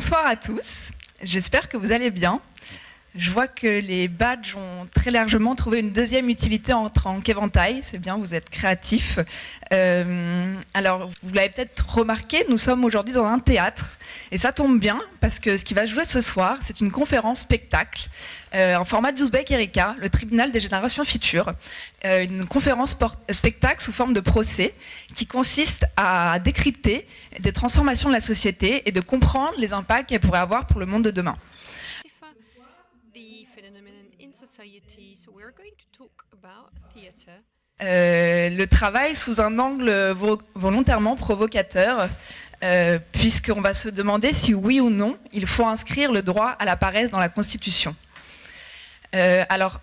Bonsoir à tous, j'espère que vous allez bien. Je vois que les badges ont très largement trouvé une deuxième utilité en tant qu'éventail. C'est bien, vous êtes créatifs. Euh, alors, vous l'avez peut-être remarqué, nous sommes aujourd'hui dans un théâtre. Et ça tombe bien, parce que ce qui va jouer ce soir, c'est une conférence spectacle euh, en format d'Ouzbek Erika, le tribunal des générations futures. Euh, une conférence spectacle sous forme de procès qui consiste à décrypter des transformations de la société et de comprendre les impacts qu'elle pourrait avoir pour le monde de demain. Euh, le travail sous un angle volontairement provocateur, euh, puisqu'on va se demander si oui ou non il faut inscrire le droit à la paresse dans la Constitution. Euh, alors,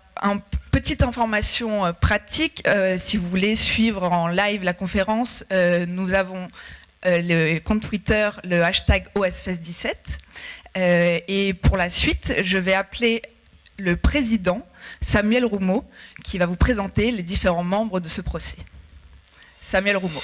petite information euh, pratique, si vous voulez suivre en live la conférence, nous avons le compte Twitter, le hashtag OSFES17, et pour la suite, je vais appeler le président Samuel Roumeau, qui va vous présenter les différents membres de ce procès. Samuel Roumeau.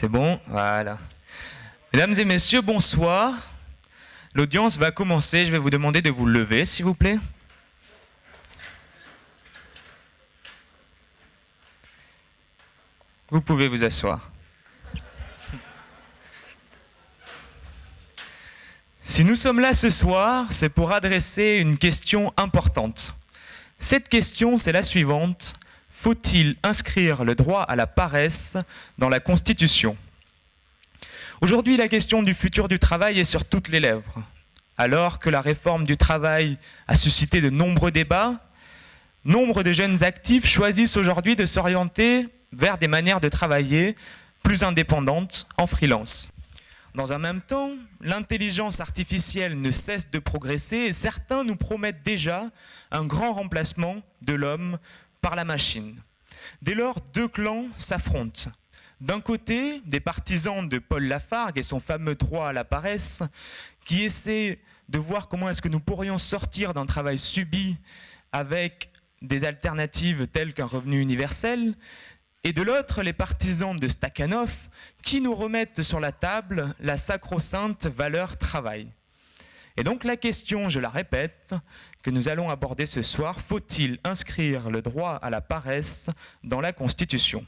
C'est bon Voilà. Mesdames et messieurs, bonsoir. L'audience va commencer. Je vais vous demander de vous lever, s'il vous plaît. Vous pouvez vous asseoir. Si nous sommes là ce soir, c'est pour adresser une question importante. Cette question, c'est la suivante. Faut-il inscrire le droit à la paresse dans la Constitution? Aujourd'hui, la question du futur du travail est sur toutes les lèvres. Alors que la réforme du travail a suscité de nombreux débats, nombre de jeunes actifs choisissent aujourd'hui de s'orienter vers des manières de travailler plus indépendantes en freelance. Dans un même temps, l'intelligence artificielle ne cesse de progresser et certains nous promettent déjà un grand remplacement de l'homme par la machine. Dès lors, deux clans s'affrontent. D'un côté, des partisans de Paul Lafargue et son fameux droit à la paresse, qui essaient de voir comment est-ce que nous pourrions sortir d'un travail subi avec des alternatives telles qu'un revenu universel, et de l'autre, les partisans de Stakhanov, qui nous remettent sur la table la sacro-sainte valeur travail. Et donc la question, je la répète, que nous allons aborder ce soir, faut-il inscrire le droit à la paresse dans la Constitution?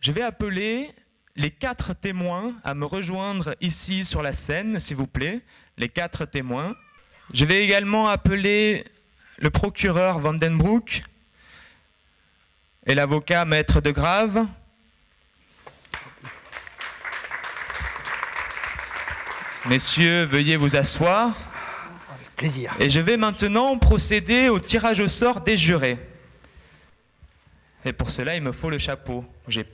Je vais appeler les quatre témoins à me rejoindre ici sur la scène, s'il vous plaît, les quatre témoins. Je vais également appeler le procureur Vandenbroek et l'avocat Maître de Grave. Messieurs, veuillez vous asseoir. Plaisir. Et je vais maintenant procéder au tirage au sort des jurés. Et pour cela, il me faut le chapeau. Moi, je vais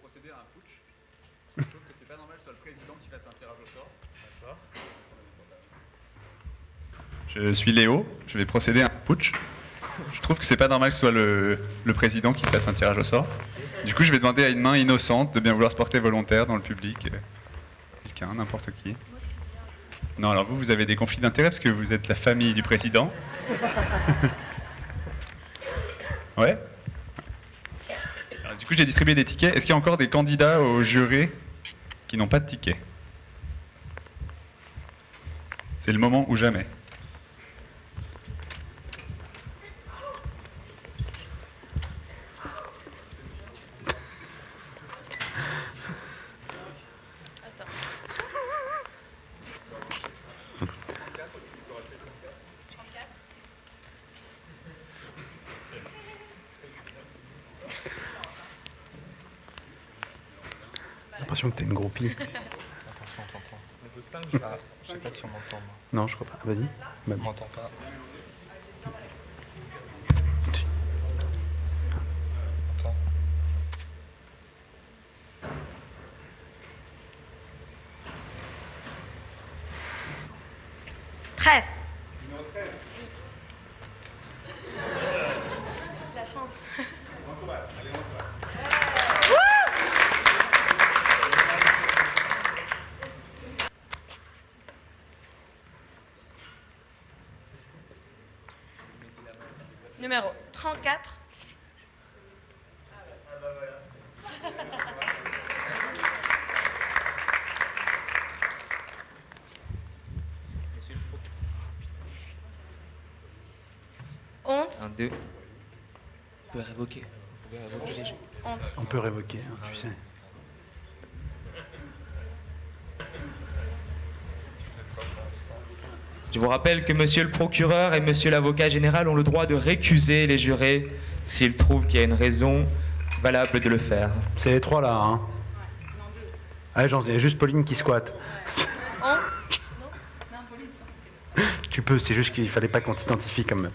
procéder à un putsch. Je trouve que c'est pas normal que ce soit le président qui fasse un tirage au sort. Je suis Léo, je vais procéder à un putsch. Je trouve que c'est pas normal que ce soit le, le président qui fasse un tirage au sort. Du coup, je vais demander à une main innocente de bien vouloir se porter volontaire dans le public. Quelqu'un, n'importe qui. Non, alors vous, vous avez des conflits d'intérêts parce que vous êtes la famille du président. ouais Alors, Du coup, j'ai distribué des tickets. Est-ce qu'il y a encore des candidats au jury qui n'ont pas de ticket C'est le moment ou jamais. L'impression que t'es une groupie. Attention. Niveau 5, je sais pas si on m'entend. Non, je crois pas. Vas-y. Bah, On m'entend pas. Attends. Treize. La chance. Numéro 34. Onze. Un, deux. Vous pouvez révoquer. Vous pouvez révoquer les jeux. Onze. On peut révoquer, hein, tu sais. Je vous rappelle que monsieur le procureur et monsieur l'avocat général ont le droit de récuser les jurés s'ils trouvent qu'il y a une raison valable de le faire. C'est les trois là, hein Allez, j'en il y a juste Pauline qui squatte. Tu peux, c'est juste qu'il fallait pas qu'on t'identifie comme.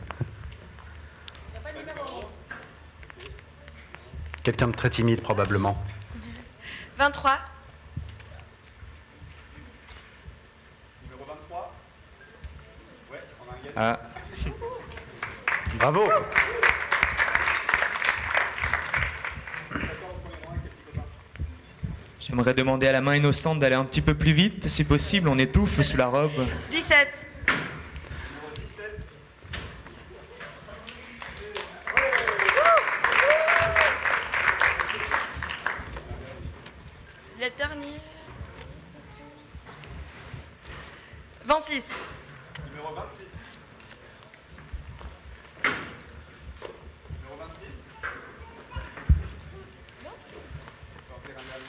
Quelqu'un de très timide, probablement. 23. Ah, Bravo j'aimerais demander à la main innocente d'aller un petit peu plus vite, si possible, on étouffe sous la robe. 17. La dernière. 26.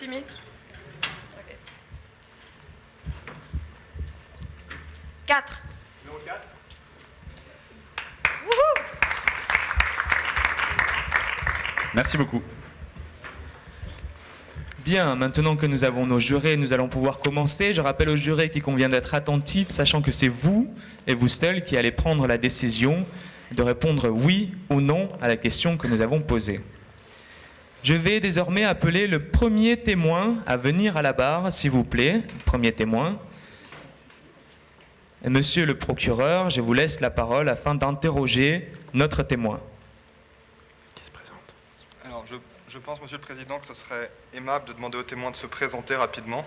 Timide. 4. Merci beaucoup. Bien, maintenant que nous avons nos jurés, nous allons pouvoir commencer. Je rappelle aux jurés qu'il convient d'être attentifs, sachant que c'est vous et vous seul qui allez prendre la décision de répondre oui ou non à la question que nous avons posée. Je vais désormais appeler le premier témoin à venir à la barre, s'il vous plaît. Premier témoin. Monsieur le procureur, je vous laisse la parole afin d'interroger notre témoin. Qui se présente? Alors, je, je pense, Monsieur le Président, que ce serait aimable de demander aux témoins de se présenter rapidement.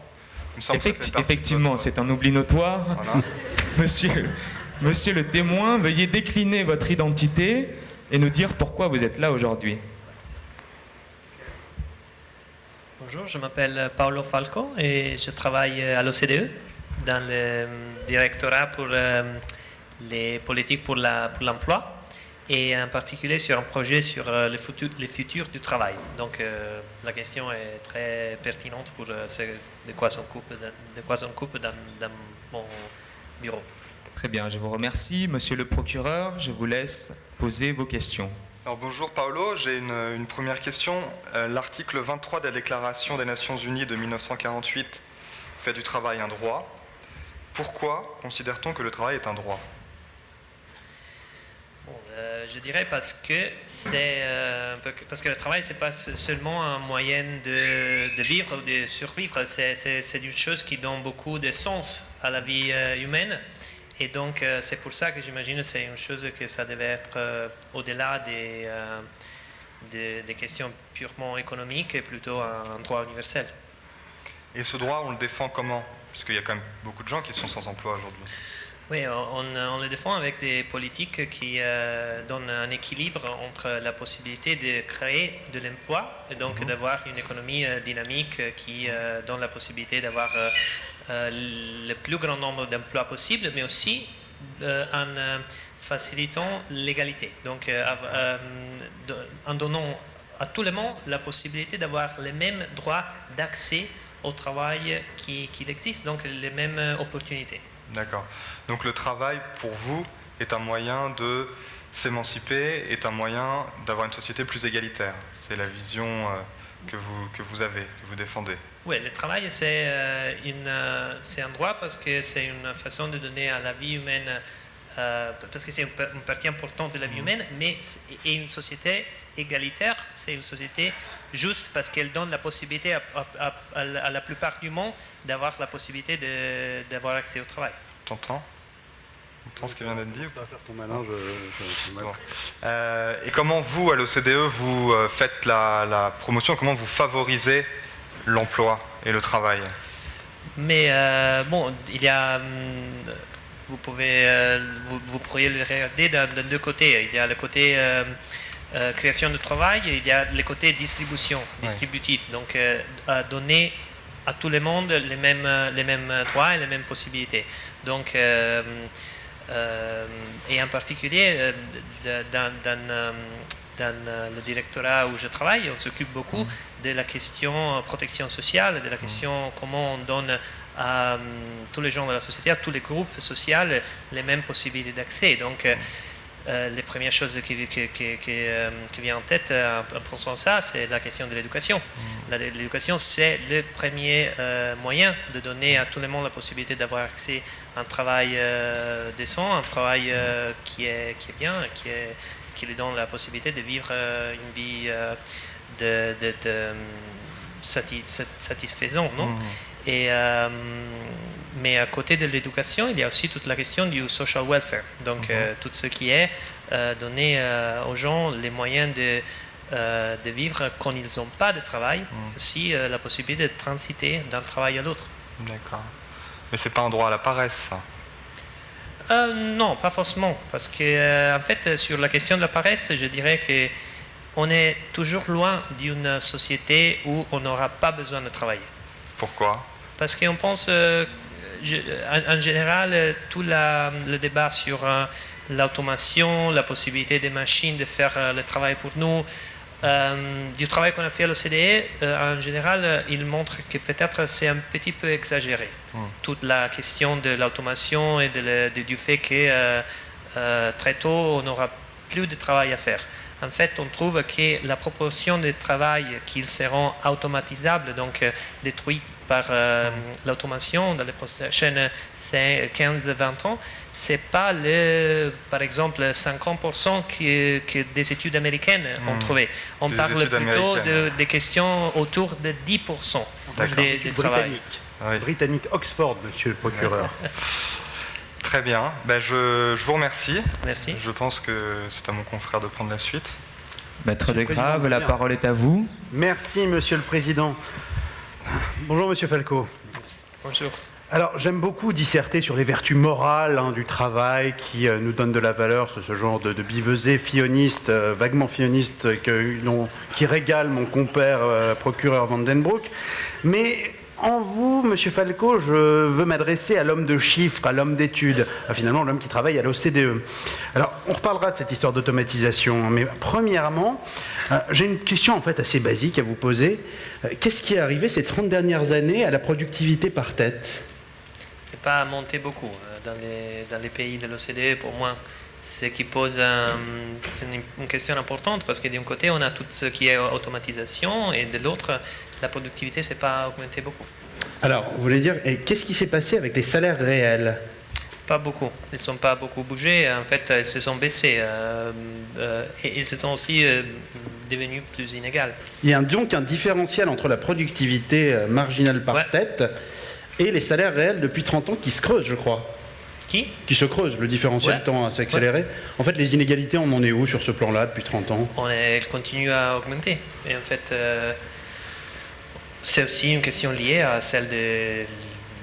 Effecti- effectivement, c'est un oubli notoire. Voilà. Monsieur, monsieur le témoin, veuillez décliner votre identité et nous dire pourquoi vous êtes là aujourd'hui. Bonjour, je m'appelle Paolo Falco et je travaille à l'OCDE dans le directorat pour euh, les politiques pour la- pour l'emploi et en particulier sur un projet sur euh, le futur, le futur du travail. Donc euh, la question est très pertinente pour euh, ce de quoi on coupe, de quoi coupe dans, dans mon bureau. Très bien, je vous remercie. Monsieur le procureur, je vous laisse poser vos questions. Alors, bonjour Paolo, j'ai une, une première question. Euh, L'article 23 de la Déclaration des Nations Unies de 1948 fait du travail un droit. Pourquoi considère-t-on que le travail est un droit? Bon, euh, je dirais parce que c'est euh, parce que le travail c'est pas se- seulement un moyen de, de vivre ou de survivre. C'est, une chose qui donne beaucoup de sens à la vie euh, humaine. Et donc c'est pour ça que j'imagine que c'est une chose que ça devait être euh, au-delà des, des, des questions purement économiques et plutôt un droit universel. Et ce droit, on le défend comment? Puisqu'il y a quand même beaucoup de gens qui sont sans emploi aujourd'hui. Oui, on, on le défend avec des politiques qui euh, donnent un équilibre entre la possibilité de créer de l'emploi et donc d'avoir une économie euh, dynamique qui euh, donne la possibilité d'avoir le plus grand nombre d'emplois possible, mais aussi en facilitant l'égalité. Donc en donnant à tout le monde la possibilité d'avoir les mêmes droits d'accès au travail qui, existe, donc les mêmes opportunités. D'accord. Donc le travail, pour vous, est un moyen de s'émanciper, est un moyen d'avoir une société plus égalitaire. C'est la vision euh, que, vous, que vous avez, que vous défendez. Oui, le travail, c'est euh, euh, un droit parce que c'est une façon de donner à la vie humaine, euh, parce que c'est une, pa- une partie importante de la vie humaine, mais et une société égalitaire, c'est une société juste parce qu'elle donne la possibilité à, à- à- à la- plupart du monde d'avoir la possibilité d'avoir accès au travail. T'entends? T'entends ce qui vient d'être dit ton malin, je. je- je- Bon. Euh, et comment vous, à l'OCDE, vous euh, faites la, la promotion? Comment vous favorisez l'emploi et le travail? Mais euh, bon, il y a hum, vous, pouvez, euh, vous, vous pourriez le regarder de, de deux côtés. Il y a le côté euh, euh, création de travail il y a le côté distribution, distributif. Donc, euh, à donner à tout le monde les mêmes, les mêmes droits et les mêmes possibilités. Donc, euh, et en particulier, dans, dans, dans, le directorat où je travaille, on s'occupe beaucoup de la question protection sociale, de la question comment on donne à tous les gens de la société, à tous les groupes sociaux, les mêmes possibilités d'accès. Donc, euh, euh, les premières choses qui, qui, qui, qui, euh, qui viennent en tête euh, en pensant ça, c'est la question de l'éducation. La- L'éducation, c'est le premier moyen de donner à tout le monde la possibilité d'avoir accès à un travail décent, un travail qui, est, qui est bien, qui, est, qui lui donne la possibilité de vivre une vie de, de- de, sati- sat- satisfaisante. Non? Et, euh, mais à côté de l'éducation, il y a aussi toute la question du social welfare. Donc, euh, tout ce qui est euh, donner euh, aux gens les moyens de, de vivre quand ils n'ont pas de travail, aussi euh, la possibilité de transiter d'un travail à l'autre. D'accord. Mais c'est pas un droit à la paresse, ça? Euh, non, pas forcément, parce que euh, en fait, sur la question de la paresse, je dirais que on est toujours loin d'une société où on n'aura pas besoin de travailler. Pourquoi? Parce qu'on pense, euh, je- en, en général, euh, tout la- le débat sur euh, l'automation, la possibilité des machines de faire euh, le travail pour nous, euh, du travail qu'on a fait à l'OCDE, euh, en général, il montre que peut-être c'est un petit peu exagéré. Toute la question de l'automation et de le- de- du fait que euh, très tôt, on n'aura plus de travail à faire. En fait, on trouve que la proportion de travail qui seront automatisables, donc détruits par euh, l'automation dans les prochaines 15-20 ans, c'est pas le, par exemple, 50% que, que des études américaines ont trouvé. On Des parle plutôt de, des questions autour de 10% D'accord. des, des travail. Britannique. Oui. Britannique Oxford, monsieur le procureur. Très bien. Ben, je, je vous remercie. Merci. Je pense que c'est à mon confrère de prendre la suite. Maître Desgraves, la parole est à vous. Merci, monsieur le président. Bonjour, monsieur Falco. Bonjour. Alors, j'aime beaucoup disserter sur les vertus morales hein, du travail qui euh, nous donne de la valeur, ce, ce genre de, de bivesée fioniste, euh, vaguement fioniste, que, qui régale mon compère euh, procureur Vandenbroek. Mais en vous, monsieur Falco, je veux m'adresser à l'homme de chiffres, à l'homme d'études, finalement l'homme qui travaille à l'OCDE. Alors, on reparlera de cette histoire d'automatisation, mais premièrement, euh, j'ai une question en fait assez basique à vous poser. Euh, Qu'est-ce qui est arrivé ces 30 dernières années à la productivité par tête? N'est pas monté beaucoup euh, dans les, pays de l'OCDE pour moi. Ce qui pose un- une, une question importante parce que d'un côté on a tout ce qui est automatisation et de l'autre la productivité s'est pas augmentée beaucoup. Alors, vous voulez dire, qu'est-ce qui s'est passé avec les salaires réels? Pas beaucoup. Ils ne sont pas beaucoup bougés. En fait, ils se sont baissés euh, euh, et ils se sont aussi euh, devenus plus inégales. Il y a donc un différentiel entre la productivité marginale par Ouais. tête et les salaires réels depuis 30 ans qui se creusent, je crois. Qui? Qui se creusent, le différentiel Ouais. tend à s'accélérer. En fait, les inégalités, on en est où sur ce plan-là depuis 30 ans? On est, continue à augmenter. Et en fait, euh, c'est aussi une question liée à celle de,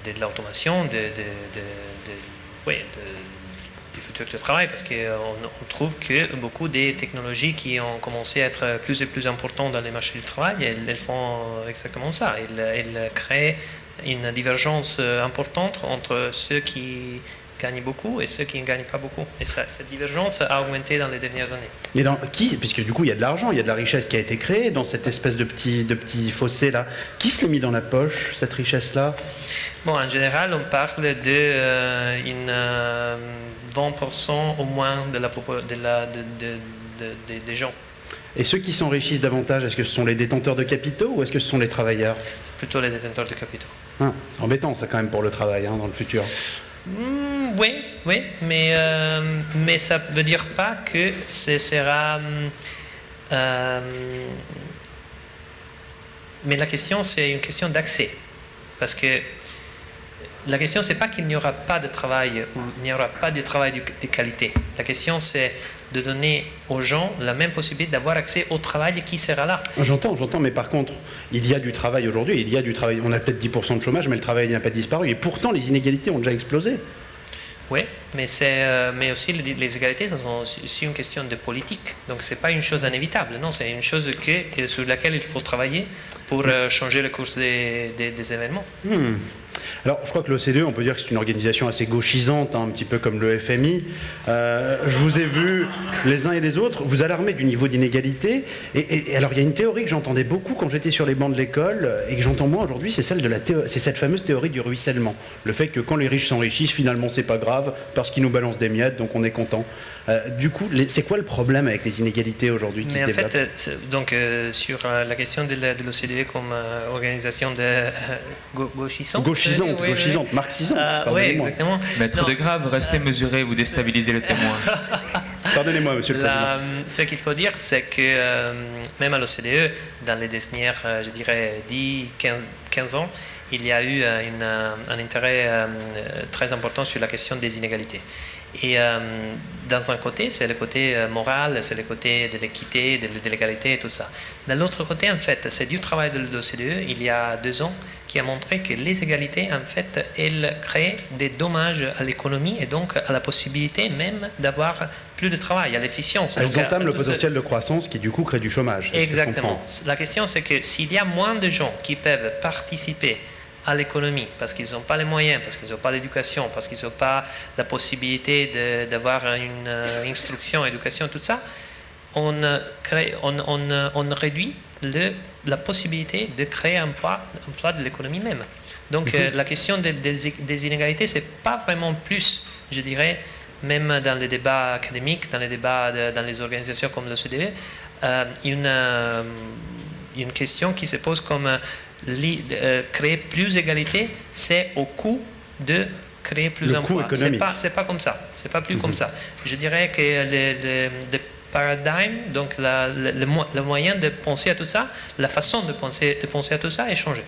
de l'automation, de, de, de- oui, du futur du travail, parce qu'on on trouve que beaucoup des technologies qui ont commencé à être plus et plus importantes dans les marchés du travail, elles, font exactement ça. Elles, elles créent une divergence euh, importante entre ceux qui gagnent beaucoup et ceux qui ne gagnent pas beaucoup. Et ça, cette divergence a augmenté dans les dernières années. Mais dans qui Puisque du coup, il y a de l'argent, il y a de la richesse qui a été créée dans cette espèce de petit, de petit fossé là. Qui se l'est mis dans la poche, cette richesse-là? Bon, en général, on parle de euh, une, euh, 20% au moins de la, de de, des gens. Et ceux qui s'enrichissent davantage, est-ce que ce sont les détenteurs de capitaux ou est-ce que ce sont les travailleurs? Plutôt les détenteurs de capitaux. Hein, C'est embêtant ça quand même pour le travail hein, dans le futur. Oui, oui, mais, euh, mais ça ne veut dire pas que ce sera... euh, mais la question, c'est une question d'accès. Parce que la question, c'est pas qu'il n'y aura pas de travail ou il n'y aura pas de travail de qualité. La question, c'est de donner aux gens la même possibilité d'avoir accès au travail qui sera là. J'entends, j'entends, mais par contre, il y a du travail aujourd'hui, il y a du travail. On a peut-être 10% de chômage, mais le travail n'a pas disparu. Et pourtant, les inégalités ont déjà explosé. Oui, mais, c'est, mais aussi les, égalités sont aussi une question de politique. Donc ce n'est pas une chose inévitable, non, c'est une chose que, sur laquelle il faut travailler pour changer le cours des, des, des événements. Hmm. Alors, je crois que l'OCDE, on peut dire que c'est une organisation assez gauchisante, hein, un petit peu comme le FMI. Euh, je vous ai vu, les uns et les autres, vous alarmer du niveau d'inégalité. Et, alors, il y a une théorie que j'entendais beaucoup quand j'étais sur les bancs de l'école et que j'entends moins aujourd'hui, c'est celle de la c'est cette fameuse théorie du ruissellement. Le fait que quand les riches s'enrichissent, finalement, c'est pas grave parce qu'ils nous balancent des miettes, donc on est content. Euh, du coup, c'est quoi le problème avec les inégalités aujourd'hui qui Mais se en fait, donc euh, sur euh, la question de l'OCDE comme organisation de gauchisante. Gauchisante, oui, gauchisante, oui. marxisante. oui, exactement. Maître non. de grave, restez mesuré, vous déstabilisez le témoin. Pardonnez-moi, monsieur le la, Ce qu'il faut dire, c'est que même à l'OCDE, dans les dernières, je dirais, 10, 15, 15 ans, il y a eu une, un intérêt très important sur la question des inégalités. Et euh, dans un côté, c'est le côté moral, c'est le côté de l'équité, de, de l'égalité et tout ça. De l'autre côté, en fait, c'est du travail de l'OCDE, il y a deux ans, qui a montré que les égalités, en fait, elles créent des dommages à l'économie et donc à la possibilité même d'avoir plus de travail, à l'efficience. Elles donc, entament le potentiel ce... de croissance qui, du coup, crée du chômage. Exactement. La question, c'est que s'il y a moins de gens qui peuvent participer à l'économie, parce qu'ils n'ont pas les moyens, parce qu'ils n'ont pas l'éducation, parce qu'ils n'ont pas la possibilité d'avoir une euh, instruction, éducation, tout ça, on, crée, on, on, on réduit le, la possibilité de créer un emploi, emploi de l'économie même. Donc mm -hmm. euh, la question des, des, des inégalités, c'est pas vraiment plus, je dirais, même dans les débats académiques, dans les débats de, dans les organisations comme l'OCDE, euh, une, euh, une question qui se pose comme euh, créer plus d'égalité, c'est au coût de créer plus d'emplois. C'est pas, c'est pas comme ça. C'est pas plus mm -hmm. comme ça. Je dirais que le, le, le paradigme, donc la, le, le, moyen de penser à tout ça, la façon de penser, de penser à tout ça est changé.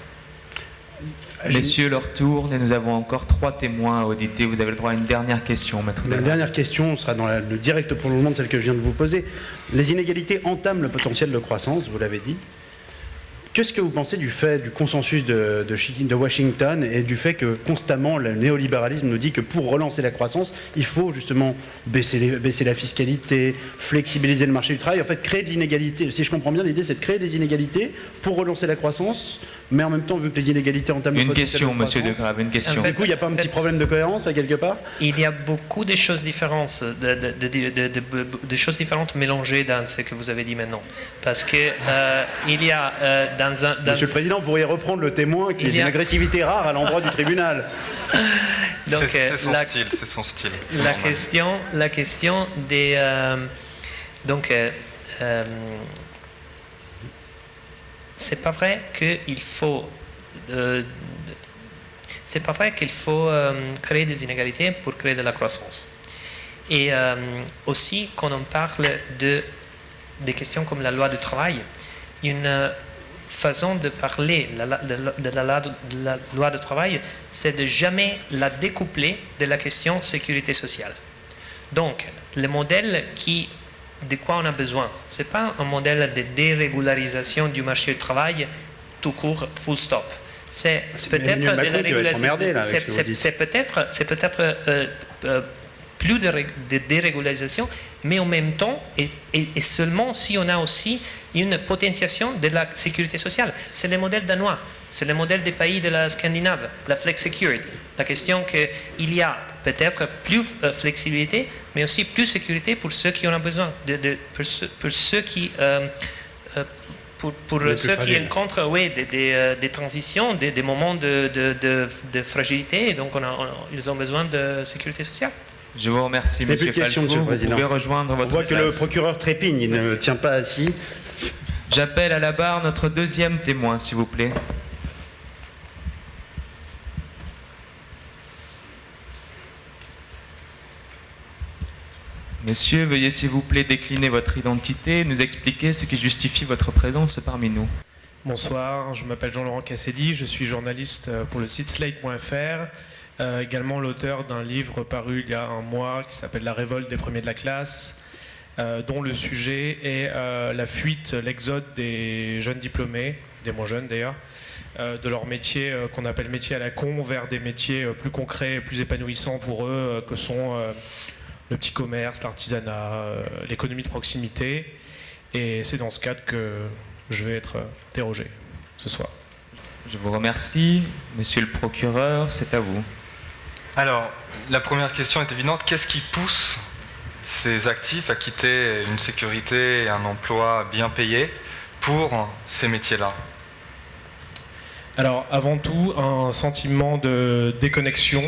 Messieurs, leur tourne et nous avons encore trois témoins à auditer. Vous avez le droit à une dernière question, maître. La dernière question sera dans la, le direct prolongement de celle que je viens de vous poser. Les inégalités entament le potentiel de croissance, vous l'avez dit. Qu'est-ce que vous pensez du fait du consensus de, Washington et du fait que constamment le néolibéralisme nous dit que pour relancer la croissance, il faut justement baisser, baisser la fiscalité, flexibiliser le marché du travail, en fait créer de l'inégalité. Si je comprends bien, l'idée c'est de créer des inégalités pour relancer la croissance, mais en même temps, vu que les inégalités entament une question, de monsieur De Grave, une question. En fait, du coup, il n'y a pas un petit problème de cohérence à quelque part Il y a beaucoup de choses différentes, de, de, de, de, choses différentes mélangées dans ce que vous avez dit maintenant, parce que euh, il y a euh, dans un, dans Monsieur le Président, vous pourriez reprendre le témoin qui est d'une agressivité rare à l'endroit du tribunal. C'est son, style, c'est son style. La question, la question des euh, donc c'est pas vrai qu'il faut euh, c'est pas vrai qu'il faut euh, créer des inégalités pour créer de la croissance. Et euh, aussi, quand on parle de des questions comme la loi du travail, une façon de parler de la, de, de la, loi du travail, c'est de jamais la découpler de la question sécurité sociale. Donc, le modèle qui de quoi on a besoin. Ce n'est pas un modèle de dérégularisation du marché du travail tout court, full stop. C'est peut-être de la régularisation. C'est peut-être peut euh, euh, plus de, de, dérégularisation, mais en même temps, et, et, et, seulement si on a aussi une potentiation de la sécurité sociale. C'est le modèle danois, c'est le modèle des pays de la Scandinave, la flex security. La question qu'il y a peut-être plus euh, flexibilité, mais aussi plus sécurité pour ceux qui en ont besoin, de, de, pour, ceux, pour, ceux, qui... Euh, euh, pour, pour ceux qui rencontrent oui, des, des, des transitions, des, des moments de, de, fragilité, et donc on a, on, ils ont besoin de sécurité sociale. Je vous remercie, M. Falco. Monsieur vous pouvez rejoindre votre On voit place. que le procureur trépigne, il ne tient pas assis. J'appelle à la barre notre deuxième témoin, s'il vous plaît. Monsieur, veuillez s'il vous plaît décliner votre identité, nous expliquer ce qui justifie votre présence parmi nous. Bonsoir, je m'appelle Jean-Laurent Cassedi, je suis journaliste pour le site slate.fr, euh, également l'auteur d'un livre paru il y a un mois qui s'appelle La révolte des premiers de la classe, euh, dont le sujet est euh, la fuite, l'exode des jeunes diplômés des moins jeunes d'ailleurs, euh, de leur métier euh, qu'on appelle métier à la con vers des métiers euh, plus concrets, plus épanouissants pour eux, euh, que sont euh, le petit commerce, l'artisanat, euh, l'économie de proximité. Et c'est dans ce cadre que je vais être euh, interrogé ce soir. Je vous remercie. Monsieur le procureur, c'est à vous. Alors, la première question est évidente. Qu'est-ce qui pousse ces actifs à quitter une sécurité et un emploi bien payé pour ces métiers-là? Alors, avant tout, un sentiment de déconnexion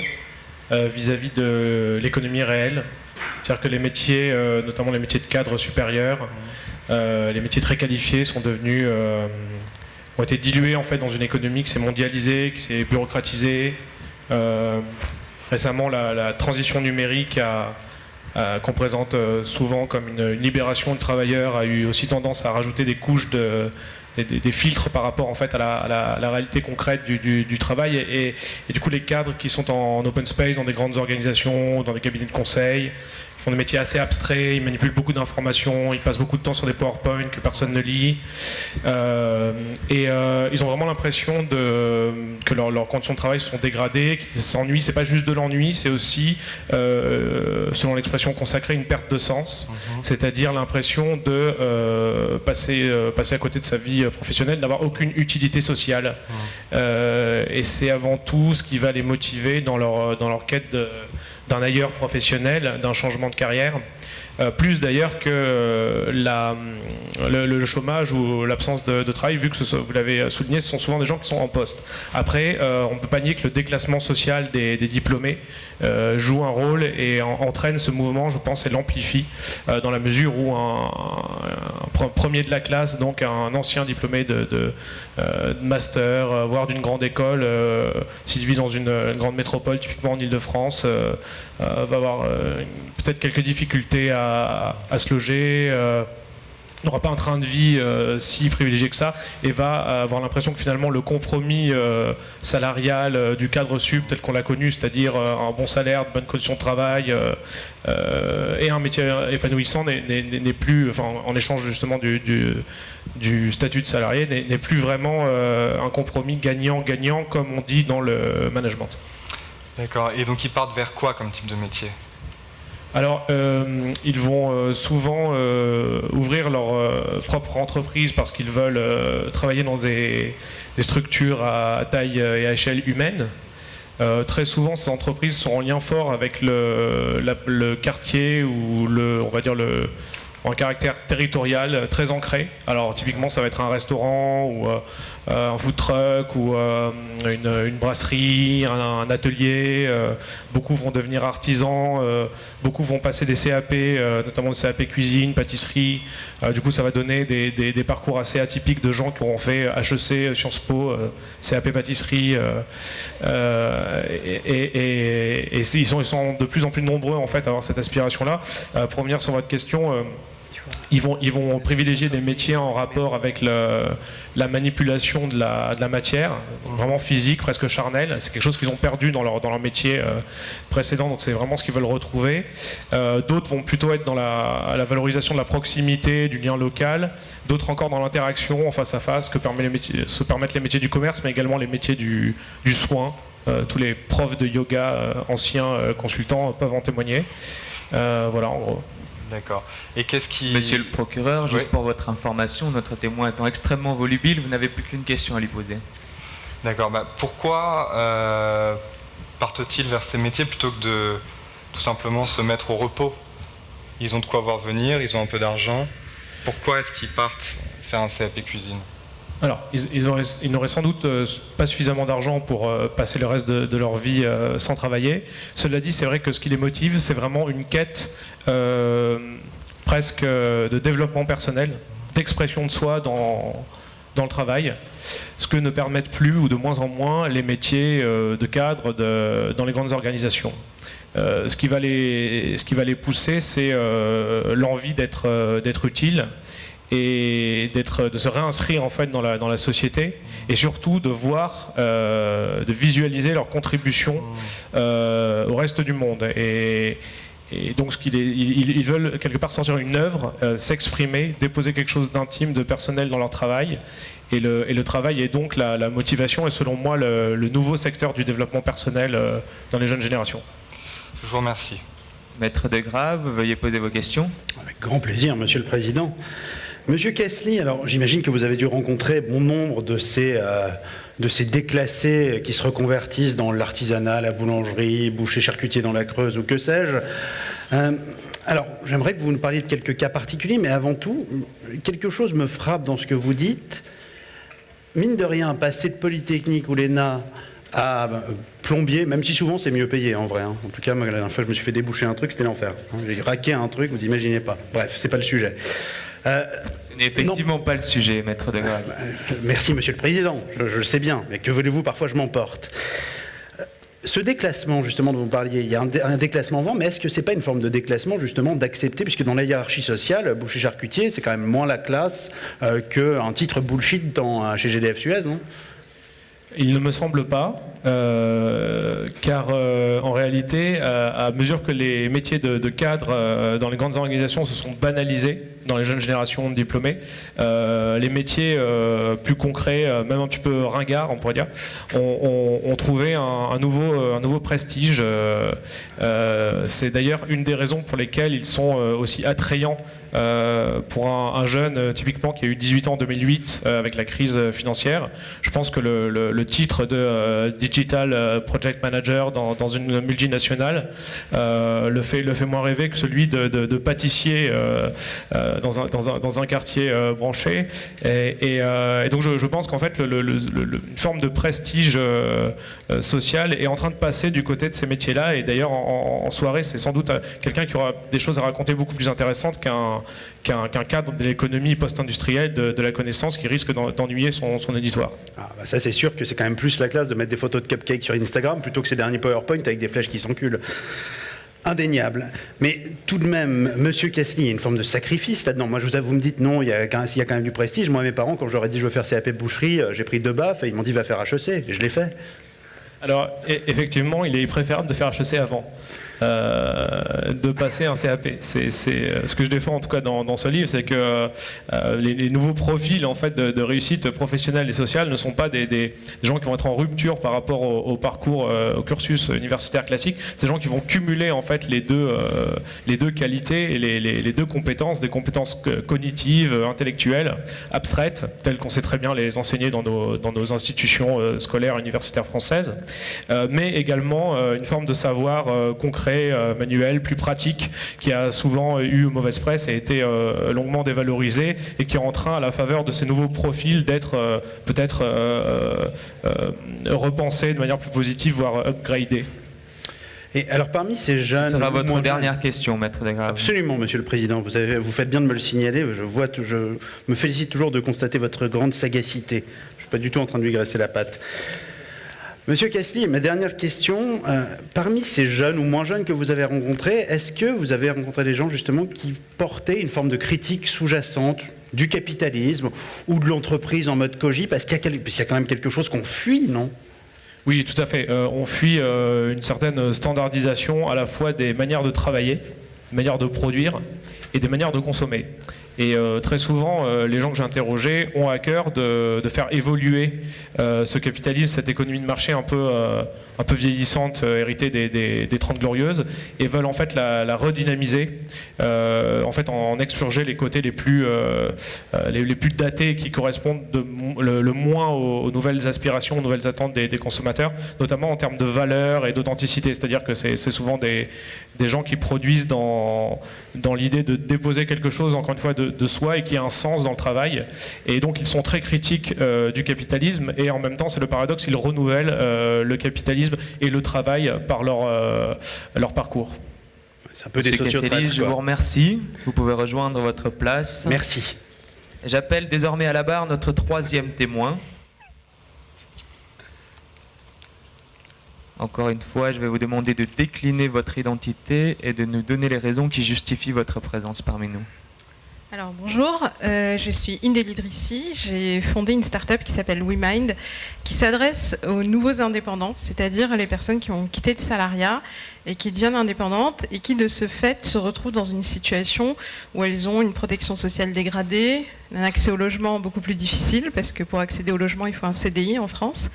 euh, vis-à-vis de l'économie réelle. C'est-à-dire que les métiers, euh, notamment les métiers de cadre supérieur, euh, les métiers très qualifiés sont devenus, euh, ont été dilués en fait dans une économie qui s'est mondialisée, qui s'est bureaucratisée. Récemment, la, transition numérique qu'on présente souvent comme une, libération de travailleurs a eu aussi tendance à rajouter des couches de, des, filtres par rapport en fait à la, réalité concrète du, du- du travail et, et du coup les cadres qui sont en, open space dans des grandes organisations, dans des cabinets de conseil, ils font des métiers assez abstraits, ils manipulent beaucoup d'informations, ils passent beaucoup de temps sur des PowerPoint que personne ne lit Euh, et euh, ils ont vraiment l'impression que leur- leurs conditions de travail sont dégradées, qu'ils s'ennuient. C'est pas juste de l'ennui, c'est aussi, euh, selon l'expression consacrée, une perte de sens, c'est-à-dire l'impression de passer, passer à côté de sa vie professionnelle, d'avoir aucune utilité sociale. Euh, et c'est avant tout ce qui va les motiver dans leur, dans leur quête de- d'un ailleurs professionnel, d'un changement de carrière. Euh, plus d'ailleurs que euh, la, le, chômage ou l'absence de, travail, vu que vous l'avez souligné, ce sont souvent des gens qui sont en poste. Après, euh, on peut pas nier que le déclassement social des, diplômés euh, joue un rôle et en- entraîne ce mouvement, je pense, et l'amplifie, euh, dans la mesure où un, un pre- premier de la classe, donc un ancien diplômé de, euh, master, euh, voire d'une grande école, euh, s'il vit dans une, grande métropole, typiquement en Ile-de-France, euh, euh, va avoir euh, peut-être quelques difficultés à, à se loger, euh, n'aura pas un train de vie euh, si privilégié que ça, et va avoir l'impression que finalement le compromis euh, salarial du cadre sub tel qu'on l'a connu, c'est-à-dire un bon salaire, de bonnes conditions de travail et un métier épanouissant n'est- plus, enfin, en échange justement du, statut de salarié, n'est plus vraiment un compromis gagnant-gagnant comme on dit dans le management. D'accord. Et donc ils partent vers quoi comme type de métier? Alors, euh, ils vont euh, souvent euh, ouvrir leur propre entreprise parce qu'ils veulent travailler dans des, structures à taille et à échelle humaine. Très souvent, ces entreprises sont en lien fort avec le, la- le quartier ou le, on va dire le, un caractère territorial très ancré. Alors typiquement, ça va être un restaurant ou un food truck ou euh, une, brasserie, un, atelier. euh, beaucoup vont devenir artisans, euh, beaucoup vont passer des CAP, euh, notamment le CAP cuisine, pâtisserie. Euh, du coup, ça va donner des, parcours assez atypiques de gens qui auront fait HEC, Sciences Po, euh, CAP pâtisserie. euh, euh, et ils, sont, ils sont de plus en plus nombreux en fait à avoir cette aspiration-là. Euh, pour revenir sur votre question. Ils vont, privilégier des métiers en rapport avec la manipulation de la, matière, vraiment physique, presque charnelle. C'est quelque chose qu'ils ont perdu dans leur, métier euh, précédent, donc c'est vraiment ce qu'ils veulent retrouver. Euh, D'autres vont plutôt être dans la, valorisation de la proximité, du lien local. D'autres encore dans l'interaction en face à face que se permettent les métiers du commerce, mais également les métiers du, soin. Euh, tous les profs de yoga, anciens consultants, peuvent en témoigner. Voilà, en gros. D'accord. Et qu'est-ce qui... Monsieur le procureur, juste Oui. pour votre information, notre témoin étant extrêmement volubile, vous n'avez plus qu'une question à lui poser. D'accord. Bah, pourquoi euh, partent-ils vers ces métiers plutôt que de tout simplement se mettre au repos? Ils ont de quoi voir venir, ils ont un peu d'argent. Pourquoi est-ce qu'ils partent faire un CAP cuisine? Alors, ils, ils auraient- ils n'auraient sans doute euh, pas suffisamment d'argent pour euh, passer le reste de, leur vie euh, sans travailler. Cela dit, c'est vrai que ce qui les motive, c'est vraiment une quête presque de développement personnel, d'expression de soi dans, dans le travail, ce que ne permettent plus ou de moins en moins les métiers de cadre dans les grandes organisations. Ce, qui va les, ce qui va les pousser, c'est l'envie d'être utile et d'être, de se réinscrire en fait dans la, dans la société et surtout de voir, euh, de visualiser leur contribution euh, au reste du monde. Et, et donc, ce qu'il est- ils, ils veulent quelque part sortir une œuvre, euh, s'exprimer, déposer quelque chose d'intime, de personnel dans leur travail. Et le, et le travail est donc la, la motivation et selon moi le, le nouveau secteur du développement personnel euh, dans les jeunes générations. Je vous remercie. Maître de Grave, veuillez poser vos questions. Avec grand plaisir, Monsieur le Président. Monsieur Kessly, alors j'imagine que vous avez dû rencontrer bon nombre de ces, euh, déclassés qui se reconvertissent dans l'artisanat, la boulangerie, boucher charcutier dans la Creuse ou que sais-je. Euh, alors, j'aimerais que vous nous parliez de quelques cas particuliers, mais avant tout, quelque chose me frappe dans ce que vous dites. Mine de rien, passer de Polytechnique ou l'ENA à euh, plombier, même si souvent c'est mieux payé en vrai. hein. En tout cas, la dernière fois, je me suis fait déboucher un truc, c'était l'enfer. hein. J'ai raqué un truc, vous imaginez pas. Bref, c'est pas le sujet. Euh, Ce n'est effectivement pas le sujet, Maître de Grave. euh, Merci, Monsieur le Président. Je, je le sais bien, mais que voulez-vous Parfois, je m'emporte. Euh, Ce déclassement, justement, dont vous parliez, il y a un, dé- un déclassement avant, mais est-ce que c'est pas une forme de déclassement, justement, d'accepter, puisque dans la hiérarchie sociale, boucher charcutier, c'est quand même moins la classe euh, qu'un titre bullshit dans, chez GDF Suez, non? Il ne me semble pas, euh, car euh, en réalité, euh, à mesure que les métiers de, cadre dans les grandes organisations se sont banalisés dans les jeunes générations de diplômés, les métiers plus concrets, même un petit peu ringards, on pourrait dire, ont, trouvé un, nouveau, un nouveau prestige. C'est d'ailleurs une des raisons pour lesquelles ils sont aussi attrayants euh, pour un, un jeune euh, typiquement qui a eu 18 ans en 2008 euh, avec la crise financière. Je pense que le, titre de Digital Project Manager dans, une multinationale le, fait, le fait moins rêver que celui de, pâtissier dans, un, quartier branché. Et, donc je, pense qu'en fait une forme de prestige social est en train de passer du côté de ces métiers-là. Et d'ailleurs en, soirée c'est sans doute quelqu'un qui aura des choses à raconter beaucoup plus intéressantes qu'un qu'un cadre de l'économie post-industrielle de, de la connaissance qui risque d'en- d'ennuyer son, son auditoire. Ah, bah ça, c'est sûr que c'est quand même plus la classe de mettre des photos de cupcakes sur Instagram plutôt que ces derniers PowerPoint avec des flèches qui s'enculent. Indéniable. Mais tout de même, Monsieur Cassely, il y a une forme de sacrifice là-dedans. Moi, je vous avoue, vous me dites non, il y, a, quand- il y a quand même du prestige. Moi, mes parents, quand ai dit je veux faire CAP boucherie, euh, j'ai pris deux baffes et ils m'ont dit va faire HEC. Et je l'ai fait. Alors, e- effectivement, il est préférable de faire HEC avant. Euh, de passer un CAP. C'est euh, ce que je défends en tout cas dans, ce livre, c'est que euh, les, nouveaux profils en fait de, réussite professionnelle et sociale ne sont pas des, gens qui vont être en rupture par rapport au, parcours, au cursus universitaire classique. C'est des gens qui vont cumuler en fait les deux, les deux qualités et les, deux compétences, des compétences co- cognitives, intellectuelles, abstraites, telles qu'on sait très bien les enseigner dans nos, institutions scolaires universitaires françaises, mais également une forme de savoir concret, euh, manuel, plus pratique, qui a souvent eu mauvaise presse et a été euh, longuement dévalorisé et qui est en train, à la faveur de ces nouveaux profils, d'être euh, peut-être euh, euh, repensé de manière plus positive, voire upgradé. Et alors, parmi ces jeunes. Ce sera votre moins dernière jeunes- question, Maître de Grave. Absolument, Monsieur le Président. Vous, avez- vous faites bien de me le signaler. Je, vois, tout- je me félicite toujours de constater votre grande sagacité. Je ne suis pas du tout en train de lui graisser la patte. Monsieur Cassely, ma dernière question. euh, parmi ces jeunes ou moins jeunes que vous avez rencontrés, est-ce que vous avez rencontré des gens justement qui portaient une forme de critique sous-jacente du capitalisme ou de l'entreprise en mode cogi Parce qu'il y, a quand même quelque chose qu'on fuit, non? Oui, tout à fait. Euh, on fuit euh, une certaine standardisation à la fois des manières de travailler, manières de produire et des manières de consommer. Et euh, très souvent, euh, les gens que j'ai interrogés ont à cœur de, faire évoluer euh, ce capitalisme, cette économie de marché un peu, un peu vieillissante, héritée des, des, des 30 glorieuses, et veulent en fait la, redynamiser, en fait en, en expurger les côtés les plus, les, plus datés qui correspondent le, moins aux, nouvelles aspirations, aux nouvelles attentes des, des consommateurs, notamment en termes de valeur et d'authenticité. C'est-à-dire que c'est souvent des, des gens qui produisent dans, dans l'idée de déposer quelque chose, encore une fois, de, de soi et qui a un sens dans le travail. Et donc ils sont très critiques euh, du capitalisme et en même temps, c'est le paradoxe, ils renouvellent euh, le capitalisme et le travail par leur, euh, leur parcours. C'est un peu des Monsieur sociotraîtres, Casselli, je vous remercie. Vous pouvez rejoindre votre place. Merci. J'appelle désormais à la barre notre troisième témoin. Encore une fois, je vais vous demander de décliner votre identité et de nous donner les raisons qui justifient votre présence parmi nous. Alors bonjour, euh, je suis Indeli Idrissi. J'ai fondé une start-up qui s'appelle WeMind, qui s'adresse aux nouveaux indépendants, c'est-à-dire les personnes qui ont quitté le salariat et qui deviennent indépendantes et qui de ce fait se retrouvent dans une situation où elles ont une protection sociale dégradée, un accès au logement beaucoup plus difficile parce que pour accéder au logement il faut un CDI en France.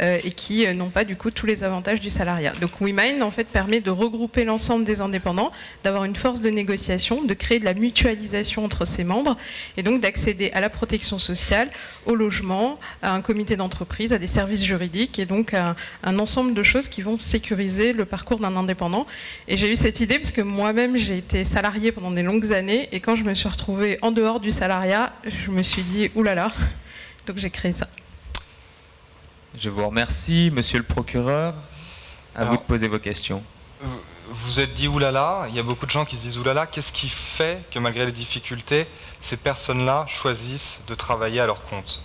Euh, et qui euh, n'ont pas du coup tous les avantages du salariat. Donc WeMind en fait permet de regrouper l'ensemble des indépendants, d'avoir une force de négociation, de créer de la mutualisation entre ses membres et donc d'accéder à la protection sociale, au logement, à un comité d'entreprise, à des services juridiques et donc à un ensemble de choses qui vont sécuriser le parcours d'un indépendant. Et j'ai eu cette idée parce que moi-même j'ai été salarié pendant des longues années et quand je me suis retrouvée en dehors du salariat, je me suis dit oulala, donc j'ai créé ça. Je vous remercie, monsieur le procureur. À vous de poser vos questions. Vous êtes dit oulala, il y a beaucoup de gens qui se disent oulala, qu'est-ce qui fait que malgré les difficultés, ces personnes-là choisissent de travailler à leur compte?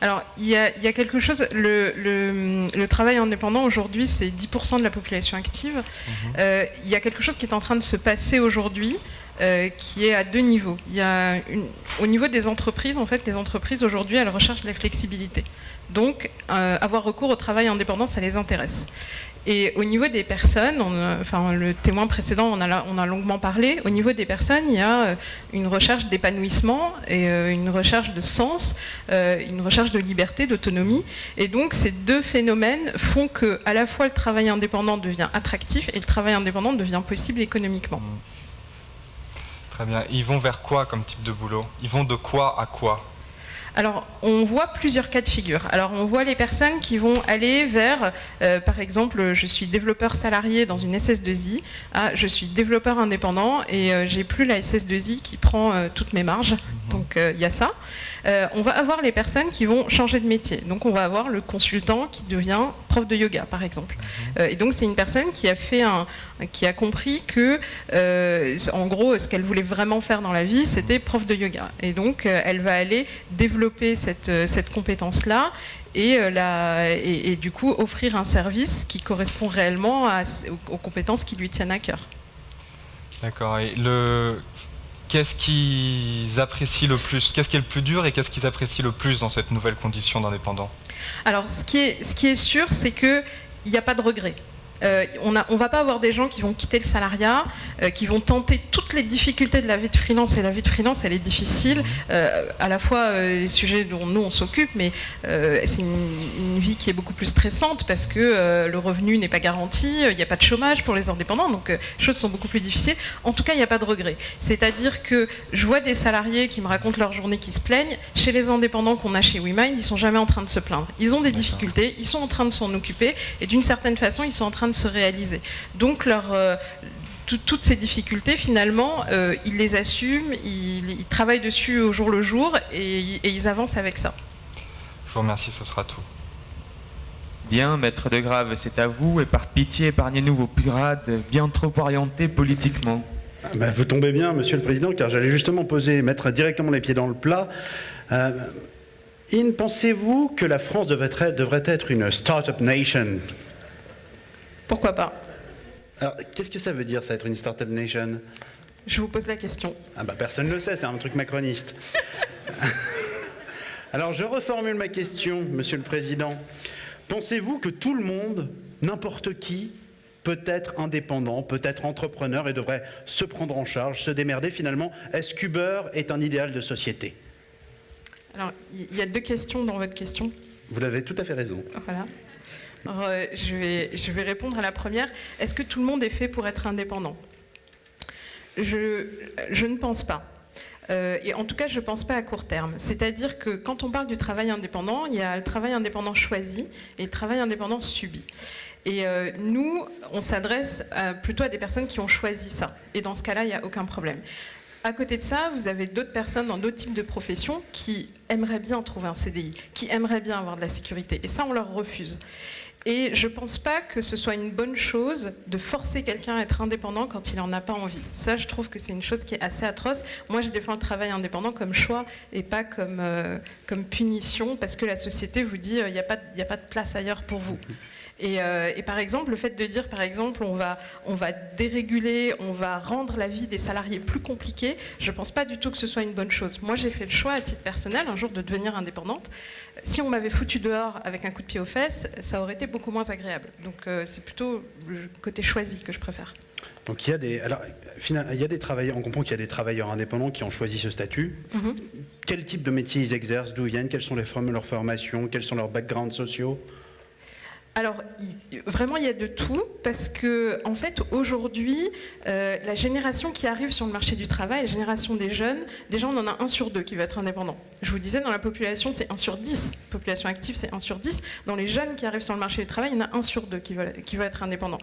Alors, il y, a, quelque chose, le, travail indépendant aujourd'hui, c'est 10% de la population active. Mhm. Euh, il y a quelque chose qui est en train de se passer aujourd'hui, euh, qui est à deux niveaux. Il y a au niveau des entreprises, en fait, les entreprises aujourd'hui, elles recherchent la flexibilité. Donc, euh, avoir recours au travail indépendant, ça les intéresse. Et au niveau des personnes, enfin, le témoin précédent, on a, on a, longuement parlé, au niveau des personnes, il y a euh, une recherche d'épanouissement et euh, une recherche de sens, une recherche de liberté, d'autonomie. Et donc, ces deux phénomènes font que, à la fois, le travail indépendant devient attractif et le travail indépendant devient possible économiquement. Très bien. Ils vont vers quoi comme type de boulot? Ils vont de quoi à quoi? Alors, on voit plusieurs cas de figure. Alors, on voit les personnes qui vont aller vers, euh, par exemple, je suis développeur salarié dans une SS2I, à je suis développeur indépendant et euh, j'ai plus la SS2I qui prend euh, toutes mes marges. Mhm. Donc, il y a ça. On va avoir les personnes qui vont changer de métier. Donc, on va avoir le consultant qui devient prof de yoga, par exemple. Mhm. et donc, c'est une personne qui a fait un, qui a compris que, en gros, ce qu'elle voulait vraiment faire dans la vie, c'était prof de yoga. Et donc, elle va aller développer cette, euh, cette compétence-là et, euh, et, du coup offrir un service qui correspond réellement aux, compétences qui lui tiennent à cœur. D'accord. Et le, qu'est-ce qu'ils apprécient le plus? Qu'est-ce qui est le plus dur et qu'est-ce qu'ils apprécient le plus dans cette nouvelle condition d'indépendant? Alors, ce qui est, sûr, c'est qu'il n'y a pas de regret. Euh, on ne va pas avoir des gens qui vont quitter le salariat, euh, qui vont tenter toutes les difficultés de la vie de freelance. Et la vie de freelance, elle est difficile. Euh, à la fois les sujets dont nous on s'occupe, mais c'est une, vie qui est beaucoup plus stressante parce que le revenu n'est pas garanti, il n'y a pas de chômage pour les indépendants, donc les choses sont beaucoup plus difficiles. En tout cas, il n'y a pas de regret. C'est-à-dire que je vois des salariés qui me racontent leur journée qui se plaignent. Chez les indépendants qu'on a chez WeMind, ils sont jamais en train de se plaindre. Ils ont des difficultés, ils sont en train de s'en occuper, et d'une certaine façon, ils sont en train de se réaliser. Donc leur, euh, toutes ces difficultés, finalement, euh, ils les assument, ils, travaillent dessus au jour le jour et, ils avancent avec ça. Je vous remercie, ce sera tout. Bien, maître de Grave, c'est à vous, et par pitié, épargnez-nous vos pirades bien trop orientés politiquement. Ah, bah, vous tombez bien, monsieur le président, car j'allais justement poser, mettre directement les pieds dans le plat. Euh, In, pensez-vous que la France devrait être, devrait être une start-up nation? Pourquoi pas Alors, qu'est-ce que ça veut dire, ça, être une Startup Nation? Je vous pose la question. Ah bah personne ne le sait, c'est un truc macroniste. Alors, je reformule ma question, Monsieur le Président. Pensez-vous que tout le monde, n'importe qui, peut être indépendant, peut être entrepreneur et devrait se prendre en charge, se démerder finalement? Est-ce qu'Uber est un idéal de société? Alors, il y a deux questions dans votre question. Vous avez tout à fait raison. Voilà. Je, vais, répondre à la première. Est-ce que tout le monde est fait pour être indépendant? Je, je ne pense pas. Euh, et en tout cas, je ne pense pas à court terme. C'est-à-dire que quand on parle du travail indépendant, il y a le travail indépendant choisi et le travail indépendant subi. Et euh, nous, on s'adresse plutôt à des personnes qui ont choisi ça. Et dans ce cas-là, il n'y a aucun problème. À côté de ça, vous avez d'autres personnes dans d'autres types de professions qui aimeraient bien trouver un CDI, qui aimeraient bien avoir de la sécurité. Et ça, on leur refuse. Et je ne pense pas que ce soit une bonne chose de forcer quelqu'un à être indépendant quand il n'en a pas envie. Ça, je trouve que c'est une chose qui est assez atroce. Moi, je défends le travail indépendant comme choix et pas comme, euh, comme punition parce que la société vous dit euh, n'y a, a pas de place ailleurs pour vous. Et, euh, et, par exemple, le fait de dire, par exemple, on va, on va déréguler, on va rendre la vie des salariés plus compliquée, je ne pense pas du tout que ce soit une bonne chose. Moi, j'ai fait le choix à titre personnel un jour de devenir indépendante. Si on m'avait foutu dehors avec un coup de pied aux fesses, ça aurait été beaucoup moins agréable. Donc euh, c'est plutôt le côté choisi que je préfère. Donc il y a des, alors, il y a des travailleurs, on comprend qu'il y a des travailleurs indépendants qui ont choisi ce statut. Mhm. Quel type de métier ils exercent, d'où ils viennent, quelles sont les formes, leurs formations, quels sont leurs backgrounds sociaux? Alors, vraiment, il y a de tout, parce que, en fait, aujourd'hui, euh, la génération qui arrive sur le marché du travail, la génération des jeunes, déjà, on en a un sur deux qui va être indépendant. Je vous disais, dans la population, c'est un sur dix. Population active, c'est un sur dix. Dans les jeunes qui arrivent sur le marché du travail, il y en a un sur deux qui va, qui va être indépendant.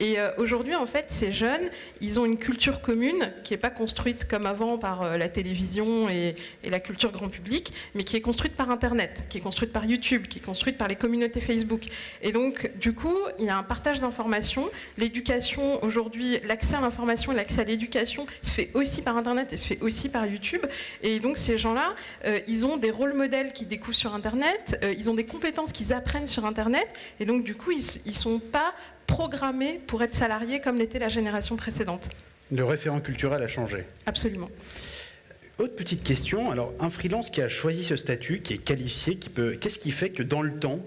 Et euh, aujourd'hui, en fait, ces jeunes, ils ont une culture commune qui n'est pas construite comme avant par euh, la télévision et, la culture grand public, mais qui est construite par Internet, qui est construite par YouTube, qui est construite par les communautés Facebook. Et donc, du coup, il y a un partage d'informations. L'éducation, aujourd'hui, l'accès à l'information l'accès à l'éducation se fait aussi par Internet et se fait aussi par YouTube. Et donc, ces gens-là, euh, ils ont des rôles modèles qu'ils découvrent sur Internet, ils ont des compétences qu'ils apprennent sur Internet. Et donc, du coup, ils ne sont pas programmé pour être salarié comme l'était la génération précédente. Le référent culturel a changé. Absolument. Autre petite question, alors un freelance qui a choisi ce statut, qui est qualifié, qui peut, qu'est-ce qui fait que dans le temps,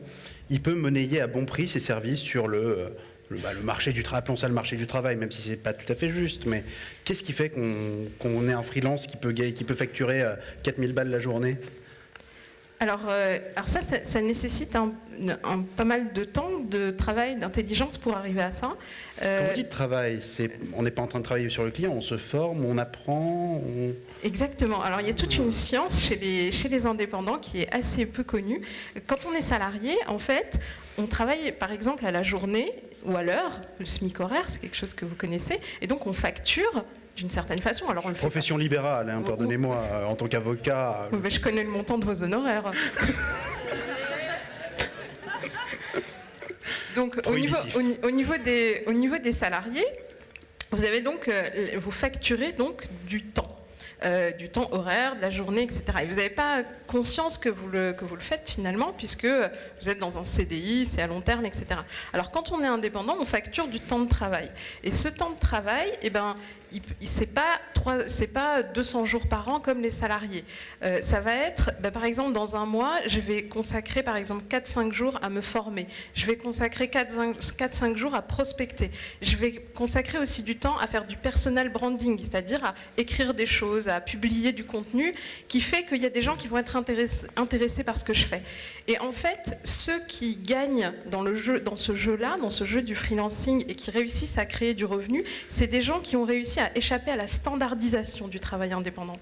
il peut monnayer à bon prix ses services sur le, le, bah, marché du travail, appelons ça le marché du travail, même si c'est pas tout à fait juste, mais qu'est-ce qui fait qu'on, ait un freelance qui peut, qui peut facturer 4000 euh, balles la journée? Alors, euh, alors ça, ça, nécessite un, pas mal de temps, de travail, d'intelligence pour arriver à ça. Euh, Quand vous dites travail, on n'est pas en train de travailler sur le client, on se forme, on apprend Exactement. Alors il y a toute une science chez les, chez les indépendants qui est assez peu connue. Quand on est salarié, en fait, on travaille par exemple à la journée ou à l'heure, le SMIC horaire, c'est quelque chose que vous connaissez, et donc on facture d'une certaine façon. Alors, Profession libérale, hein, pardonnez-moi, euh, en tant qu'avocat. Euh, je connais le montant de vos honoraires. donc au niveau, au, niveau, des, au niveau des salariés, vous avez donc, euh, vous facturez donc du temps. du temps horaire, de la journée, etc. Et vous n'avez pas conscience que vous, le, que vous le faites finalement, puisque vous êtes dans un CDI, c'est à long terme, etc. Alors quand on est indépendant, on facture du temps de travail. Et ce temps de travail, eh ben, c'est pas pas 200 jours par an comme les salariés. Euh, ça va être, bah, par exemple, dans un mois, je vais consacrer par exemple 4-5 jours à me former. Je vais consacrer 4-5 jours à prospecter. Je vais consacrer aussi du temps à faire du personal branding, c'est-à-dire à écrire des choses, à publier du contenu, qui fait qu'il y a des gens qui vont être intéressés, par ce que je fais. Et en fait, ceux qui gagnent dans, le jeu, dans ce jeu-là, dans ce jeu du freelancing et qui réussissent à créer du revenu, c'est des gens qui ont réussi échapper à la standardisation du travail indépendant.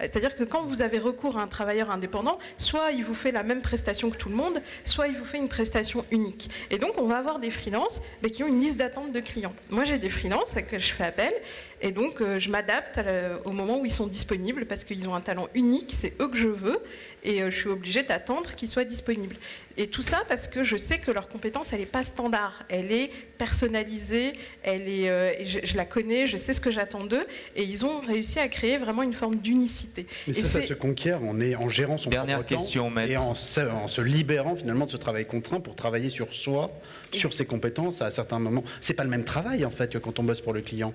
C'est-à-dire que quand vous avez recours à un travailleur indépendant, soit il vous fait la même prestation que tout le monde, soit il vous fait une prestation unique. Et donc on va avoir des freelances qui ont une liste d'attente de clients. Moi j'ai des freelances à que je fais appel et donc euh, je m'adapte au moment où ils sont disponibles parce qu'ils ont un talent unique, c'est eux que je veux et euh, je suis obligée d'attendre qu'ils soient disponibles. Et tout ça parce que je sais que leur compétence, elle n'est pas standard, elle est personnalisée, elle est, euh, je, la connais, je sais ce que j'attends d'eux, et ils ont réussi à créer vraiment une forme d'unicité. Mais ça, ça se conquiert en, est, en gérant son Dernière propre question, temps et en se, en se, libérant finalement de ce travail contraint pour travailler sur soi, sur ses compétences à certains moments. C'est pas le même travail en fait que quand on bosse pour le client.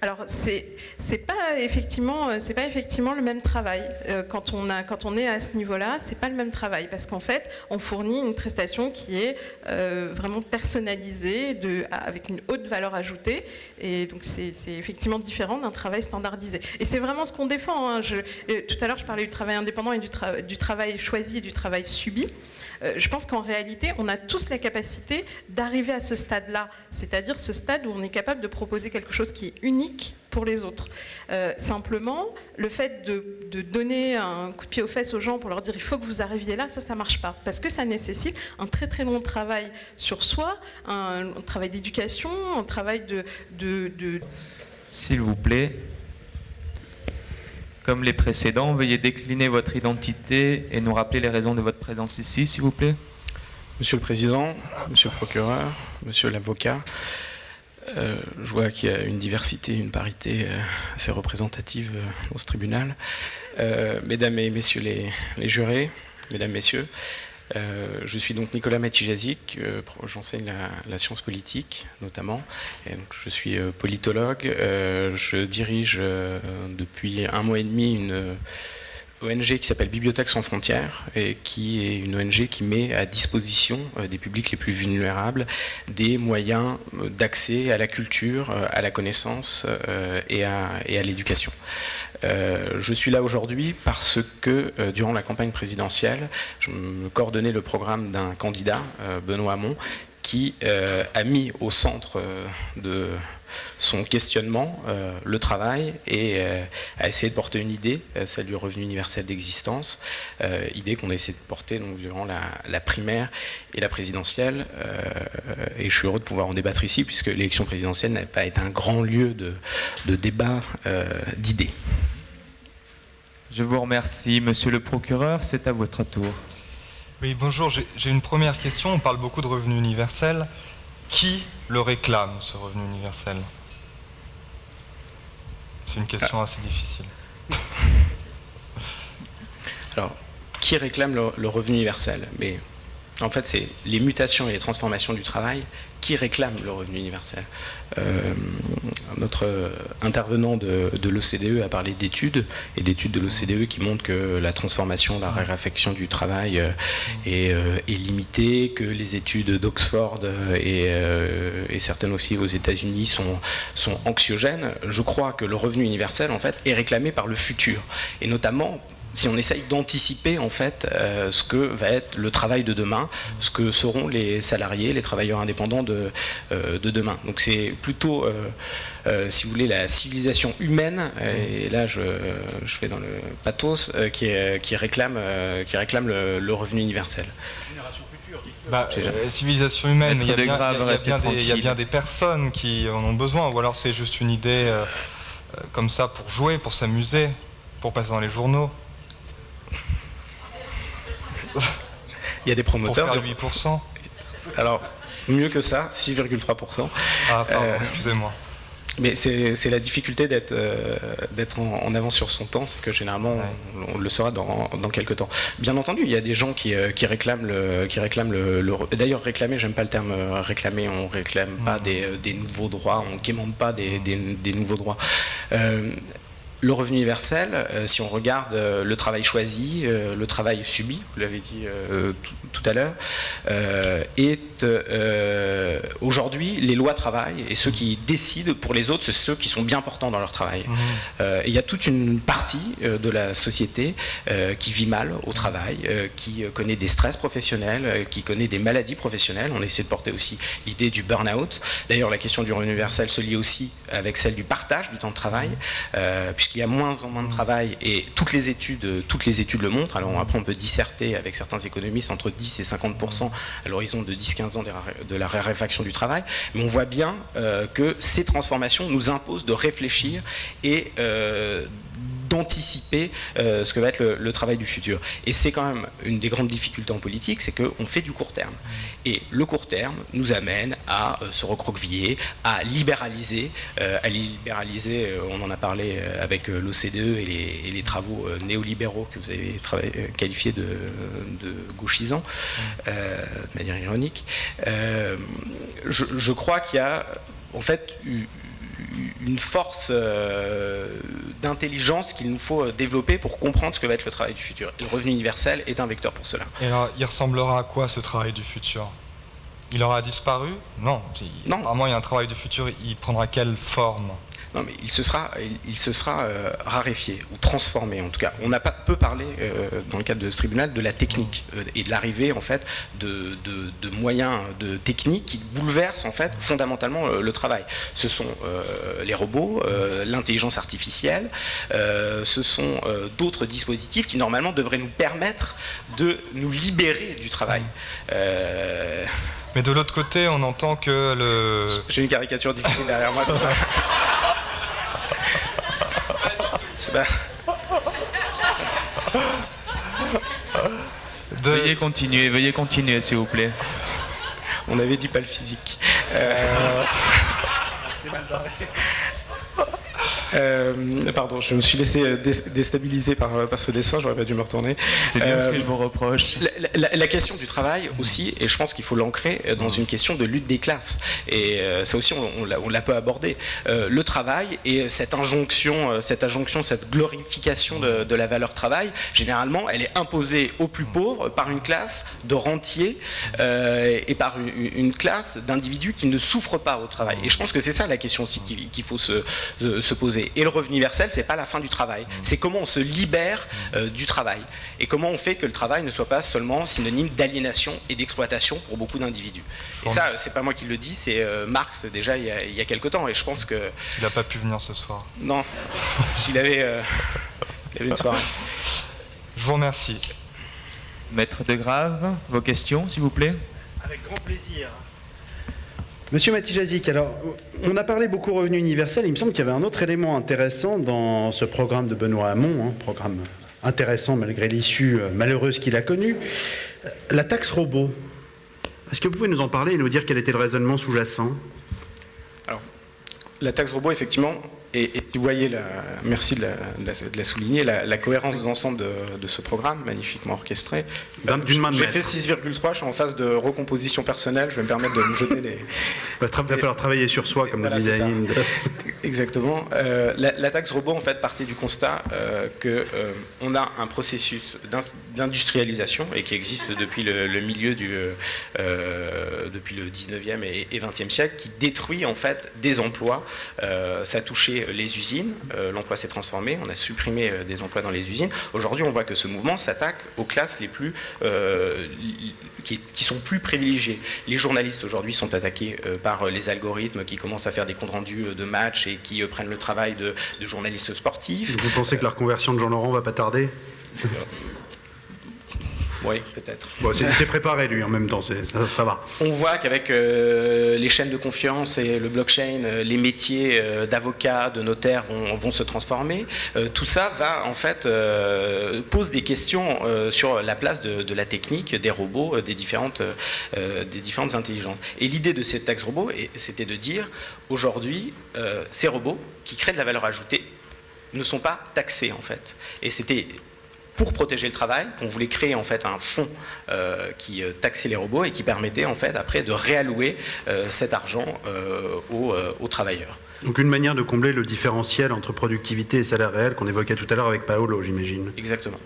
Alors c'est c'est pas effectivement euh, c'est pas effectivement le même travail euh, quand on a quand on est à ce niveau-là c'est pas le même travail parce qu'en fait on fournit une prestation qui est euh, vraiment personnalisée avec une haute valeur ajoutée et donc c'est effectivement différent d'un travail standardisé et c'est vraiment ce qu'on défend. Hein. Tout à l'heure je parlais du travail indépendant et du, travail choisi et du travail subi. Je pense qu'en réalité, on a tous la capacité d'arriver à ce stade-là, c'est-à-dire ce stade où on est capable de proposer quelque chose qui est unique pour les autres. Euh, simplement, le fait de, donner un coup de pied aux fesses aux gens pour leur dire il faut que vous arriviez là, ça, ça marche pas. Parce que ça nécessite un très très long travail sur soi, un, travail d'éducation, un travail de... de... S'il vous plaît, comme les précédents, veuillez décliner votre identité et nous rappeler les raisons de votre présence ici, s'il vous plaît. Monsieur le Président, Monsieur le Procureur, Monsieur l'Avocat, euh, je vois qu'il y a une diversité, une parité euh, assez représentative euh, dans ce tribunal. mesdames et Messieurs les, jurés, Mesdames, Messieurs, je suis donc Nicolas Matijazik, euh, j'enseigne la, science politique notamment, et donc je suis politologue. je dirige depuis un mois et demi une ONG qui s'appelle Bibliothèque sans frontières et qui est une ONG qui met à disposition des publics les plus vulnérables des moyens d'accès à la culture, à la connaissance et à, l'éducation. Euh, je suis là aujourd'hui parce que euh, durant la campagne présidentielle, je me coordonnais le programme d'un candidat, euh, Benoît Hamon, qui a mis au centre de son questionnement le travail et a essayé de porter une idée, celle du revenu universel d'existence, idée qu'on a essayé de porter donc, durant la, primaire et la présidentielle. et je suis heureux de pouvoir en débattre ici, puisque l'élection présidentielle n'a pas été un grand lieu de, de débat d'idées. Je vous remercie. Monsieur le procureur, c'est à votre tour. Oui, bonjour. J'ai une première question. On parle beaucoup de revenu universel. Qui le réclame, ce revenu universel? C'est une question assez difficile. Alors, qui réclame le, revenu universel? Mais en fait, c'est les mutations et les transformations du travail qui réclament le revenu universel. Euh, notre intervenant de, l'OCDE a parlé d'études, et d'études de l'OCDE qui montrent que la transformation, la raréfaction du travail euh, euh, est, limitée, que les études d'Oxford et, certaines aussi aux États-Unis sont, sont anxiogènes. Je crois que le revenu universel, en fait, est réclamé par le futur, et notamment si on essaye d'anticiper en fait euh, ce que va être le travail de demain, ce que seront les salariés, les travailleurs indépendants de, euh, de demain. Donc c'est plutôt, euh, si vous voulez, la civilisation humaine, et là je, je fais dans le pathos, qui, qui, réclame, qui réclame le, revenu universel. Bah, civilisation humaine, il y, a bien, des, personnes qui en ont besoin, ou alors c'est juste une idée comme ça pour jouer, pour s'amuser, pour passer dans les journaux. Il y a des promoteurs. Pour faire 8%. Alors, mieux que ça, 6,3%. Ah, pardon, euh, excusez-moi. Mais c'est la difficulté d'être euh, en, avance sur son temps, c'est que généralement on, le saura dans, quelques temps. Bien entendu, il y a des gens qui, euh, réclament le, qui réclament le, d'ailleurs réclamer, j'aime pas le terme réclamer, on réclame pas des, nouveaux droits, on ne quémande pas des, nouveaux droits le revenu universel, euh, si on regarde euh, le travail choisi, euh, le travail subi, vous l'avez dit tout, à l'heure, est aujourd'hui les lois travail et ceux qui décident pour les autres, c'est ceux qui sont bien portants dans leur travail. Mmh. il y a toute une partie de la société qui vit mal au travail, qui connaît des stress professionnels, qui connaît des maladies professionnelles. On essaie de porter aussi l'idée du burn-out. D'ailleurs, la question du revenu universel se lie aussi avec celle du partage du temps de travail, il y a moins en moins de travail et toutes les études, toutes les études le montrent. Alors après, on peut disserter avec certains économistes entre 10 et 50 à l'horizon de 10-15 ans de la raréfaction du travail, mais on voit bien euh, que ces transformations nous imposent de réfléchir et euh, d'anticiper euh, ce que va être le, travail du futur. Et c'est quand même une des grandes difficultés en politique, c'est qu'on fait du court terme. Et le court terme nous amène à euh, se recroqueviller, à libéraliser, euh, à libéraliser, on en a parlé avec l'OCDE et, les, travaux néolibéraux que vous avez qualifiés de, gauchisants, de manière ironique. Je, je, crois qu'il y a en fait une force euh, d'intelligence qu'il nous faut euh, développer pour comprendre ce que va être le travail du futur. Le revenu universel est un vecteur pour cela. Et alors, il ressemblera à quoi ce travail du futur? Il aura disparu? Non. Non. Apparemment, il y a un travail du futur, il prendra quelle forme? Non, mais il se sera, il, se sera euh, raréfié ou transformé en tout cas. On n'a pas peu parlé euh, dans le cadre de ce tribunal de la technique euh, et de l'arrivée en fait de, moyens de techniques qui bouleversent en fait fondamentalement le travail. Ce sont les robots, l'intelligence artificielle, ce sont d'autres dispositifs qui normalement devraient nous permettre de nous libérer du travail. Mais de l'autre côté, on entend que le... J'ai une caricature difficile derrière moi. Veuillez continuer, veuillez continuer s'il vous plaît. On avait dit pas le physique. Euh, Euh, pardon, je me suis laissé euh, déstabiliser par, euh, par ce dessin, j'aurais pas dû me retourner. C'est bien ce que je vous reproche. La, la, question du travail aussi, et je pense qu'il faut l'ancrer dans une question de lutte des classes. Et ça aussi, on, on l'a peu abordé. le travail et cette injonction, cette injonction, cette glorification de, de, la valeur travail, généralement, elle est imposée aux plus pauvres par une classe de rentiers et par une, une classe d'individus qui ne souffrent pas au travail. Et je pense que c'est ça la question aussi qu'il faut se, se poser. Et le revenu universel, c'est pas la fin du travail. C'est comment on se libère euh, du travail. Et comment on fait que le travail ne soit pas seulement synonyme d'aliénation et d'exploitation pour beaucoup d'individus. Et ça, c'est pas moi qui le dis, c'est euh, Marx déjà il y, a, il y, a, quelques temps. Et je pense que. Il n'a pas pu venir ce soir. Non, il avait, euh, il avait une soirée. Je vous remercie. Maître de Grave, vos questions, s'il vous plaît? Avec grand plaisir. Monsieur Matijazik, alors on a parlé beaucoup revenu universel, il me semble qu'il y avait un autre élément intéressant dans ce programme de Benoît Hamon, hein, programme intéressant malgré l'issue euh, malheureuse qu'il a connue, la taxe robot. Est-ce que vous pouvez nous en parler et nous dire quel était le raisonnement sous-jacent? Alors, la taxe robot, effectivement, et, et, si vous voyez, la, merci de la, de la souligner, la, la, cohérence d'ensemble de, de, ce programme, magnifiquement orchestré. J'ai fait 6,3, je suis en phase de recomposition personnelle, je vais me permettre de me jeter des... Il va falloir travailler sur soi, comme voilà, le disait. Exactement. Euh, la, taxe robot, en fait, partait du constat euh, qu'on euh, a un processus d'industrialisation, et qui existe depuis le, le milieu du... Depuis le 19e et, et, 20e siècle, qui détruit, en fait, des emplois. Ça a touché les usines, euh, l'emploi s'est transformé, on a supprimé euh, des emplois dans les usines. Aujourd'hui, on voit que ce mouvement s'attaque aux classes les plus, euh, qui, qui, sont plus privilégiées. Les journalistes aujourd'hui sont attaqués euh, par les algorithmes qui commencent à faire des comptes rendus de matchs et qui euh, prennent le travail de, de, journalistes sportifs. Vous pensez que la reconversion de Jean Laurent va pas tarder? Oui, peut-être. Bon, préparé lui en même temps, ça, ça, va. On voit qu'avec euh, les chaînes de confiance et le blockchain, euh, les métiers euh, d'avocat, de notaire vont, vont, se transformer. Euh, tout ça va en fait pose des questions sur la place de, de, la technique, des robots, des différentes, des différentes intelligences. Et l'idée de cette taxe robot, c'était de dire aujourd'hui, ces robots qui créent de la valeur ajoutée ne sont pas taxés en fait. Et c'était pour protéger le travail, qu'on voulait créer en fait un fonds euh, qui euh, taxait les robots et qui permettait en fait après de réallouer euh, cet argent euh, aux, aux, travailleurs. Donc une manière de combler le différentiel entre productivité et salaire réel qu'on évoquait tout à l'heure avec Paolo, j'imagine. Exactement.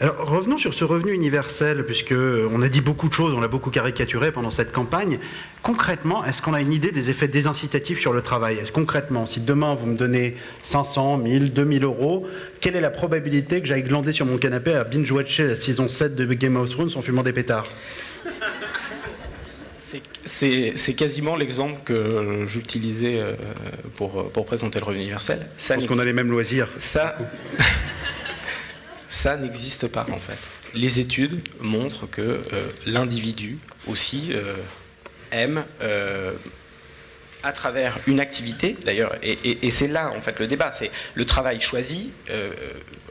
Alors revenons sur ce revenu universel, puisqu'on a dit beaucoup de choses, on l'a beaucoup caricaturé pendant cette campagne. Concrètement, est-ce qu'on a une idée des effets désincitatifs sur le travail? Concrètement, si demain vous me donnez 500, 1000, 2000 euros, quelle est la probabilité que j'aille glander sur mon canapé à binge-watcher la saison 7 de Game of Thrones en fumant des pétards? C'est quasiment l'exemple que j'utilisais euh, pour, pour présenter le revenu universel. Ça Parce qu'on a les mêmes loisirs. Ça, ça n'existe pas en fait. Les études montrent que euh, l'individu aussi euh, aime euh, à travers une activité, d'ailleurs, et, c'est là en fait le débat, c'est le travail choisi euh,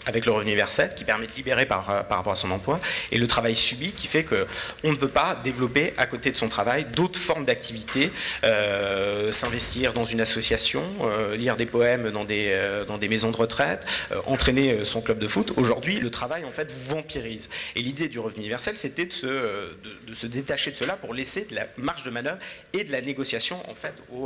avec le revenu universel qui permet de libérer par, par rapport à son emploi, et le travail subi qui fait qu'on ne peut pas développer à côté de son travail d'autres formes d'activité, euh, s'investir dans une association, euh, lire des poèmes dans des, euh, maisons de retraite, entraîner son club de foot. Aujourd'hui, le travail en fait vampirise. Et l'idée du revenu universel, c'était de se, de, de se détacher de cela pour laisser de la marge de manœuvre et de la négociation en fait aux,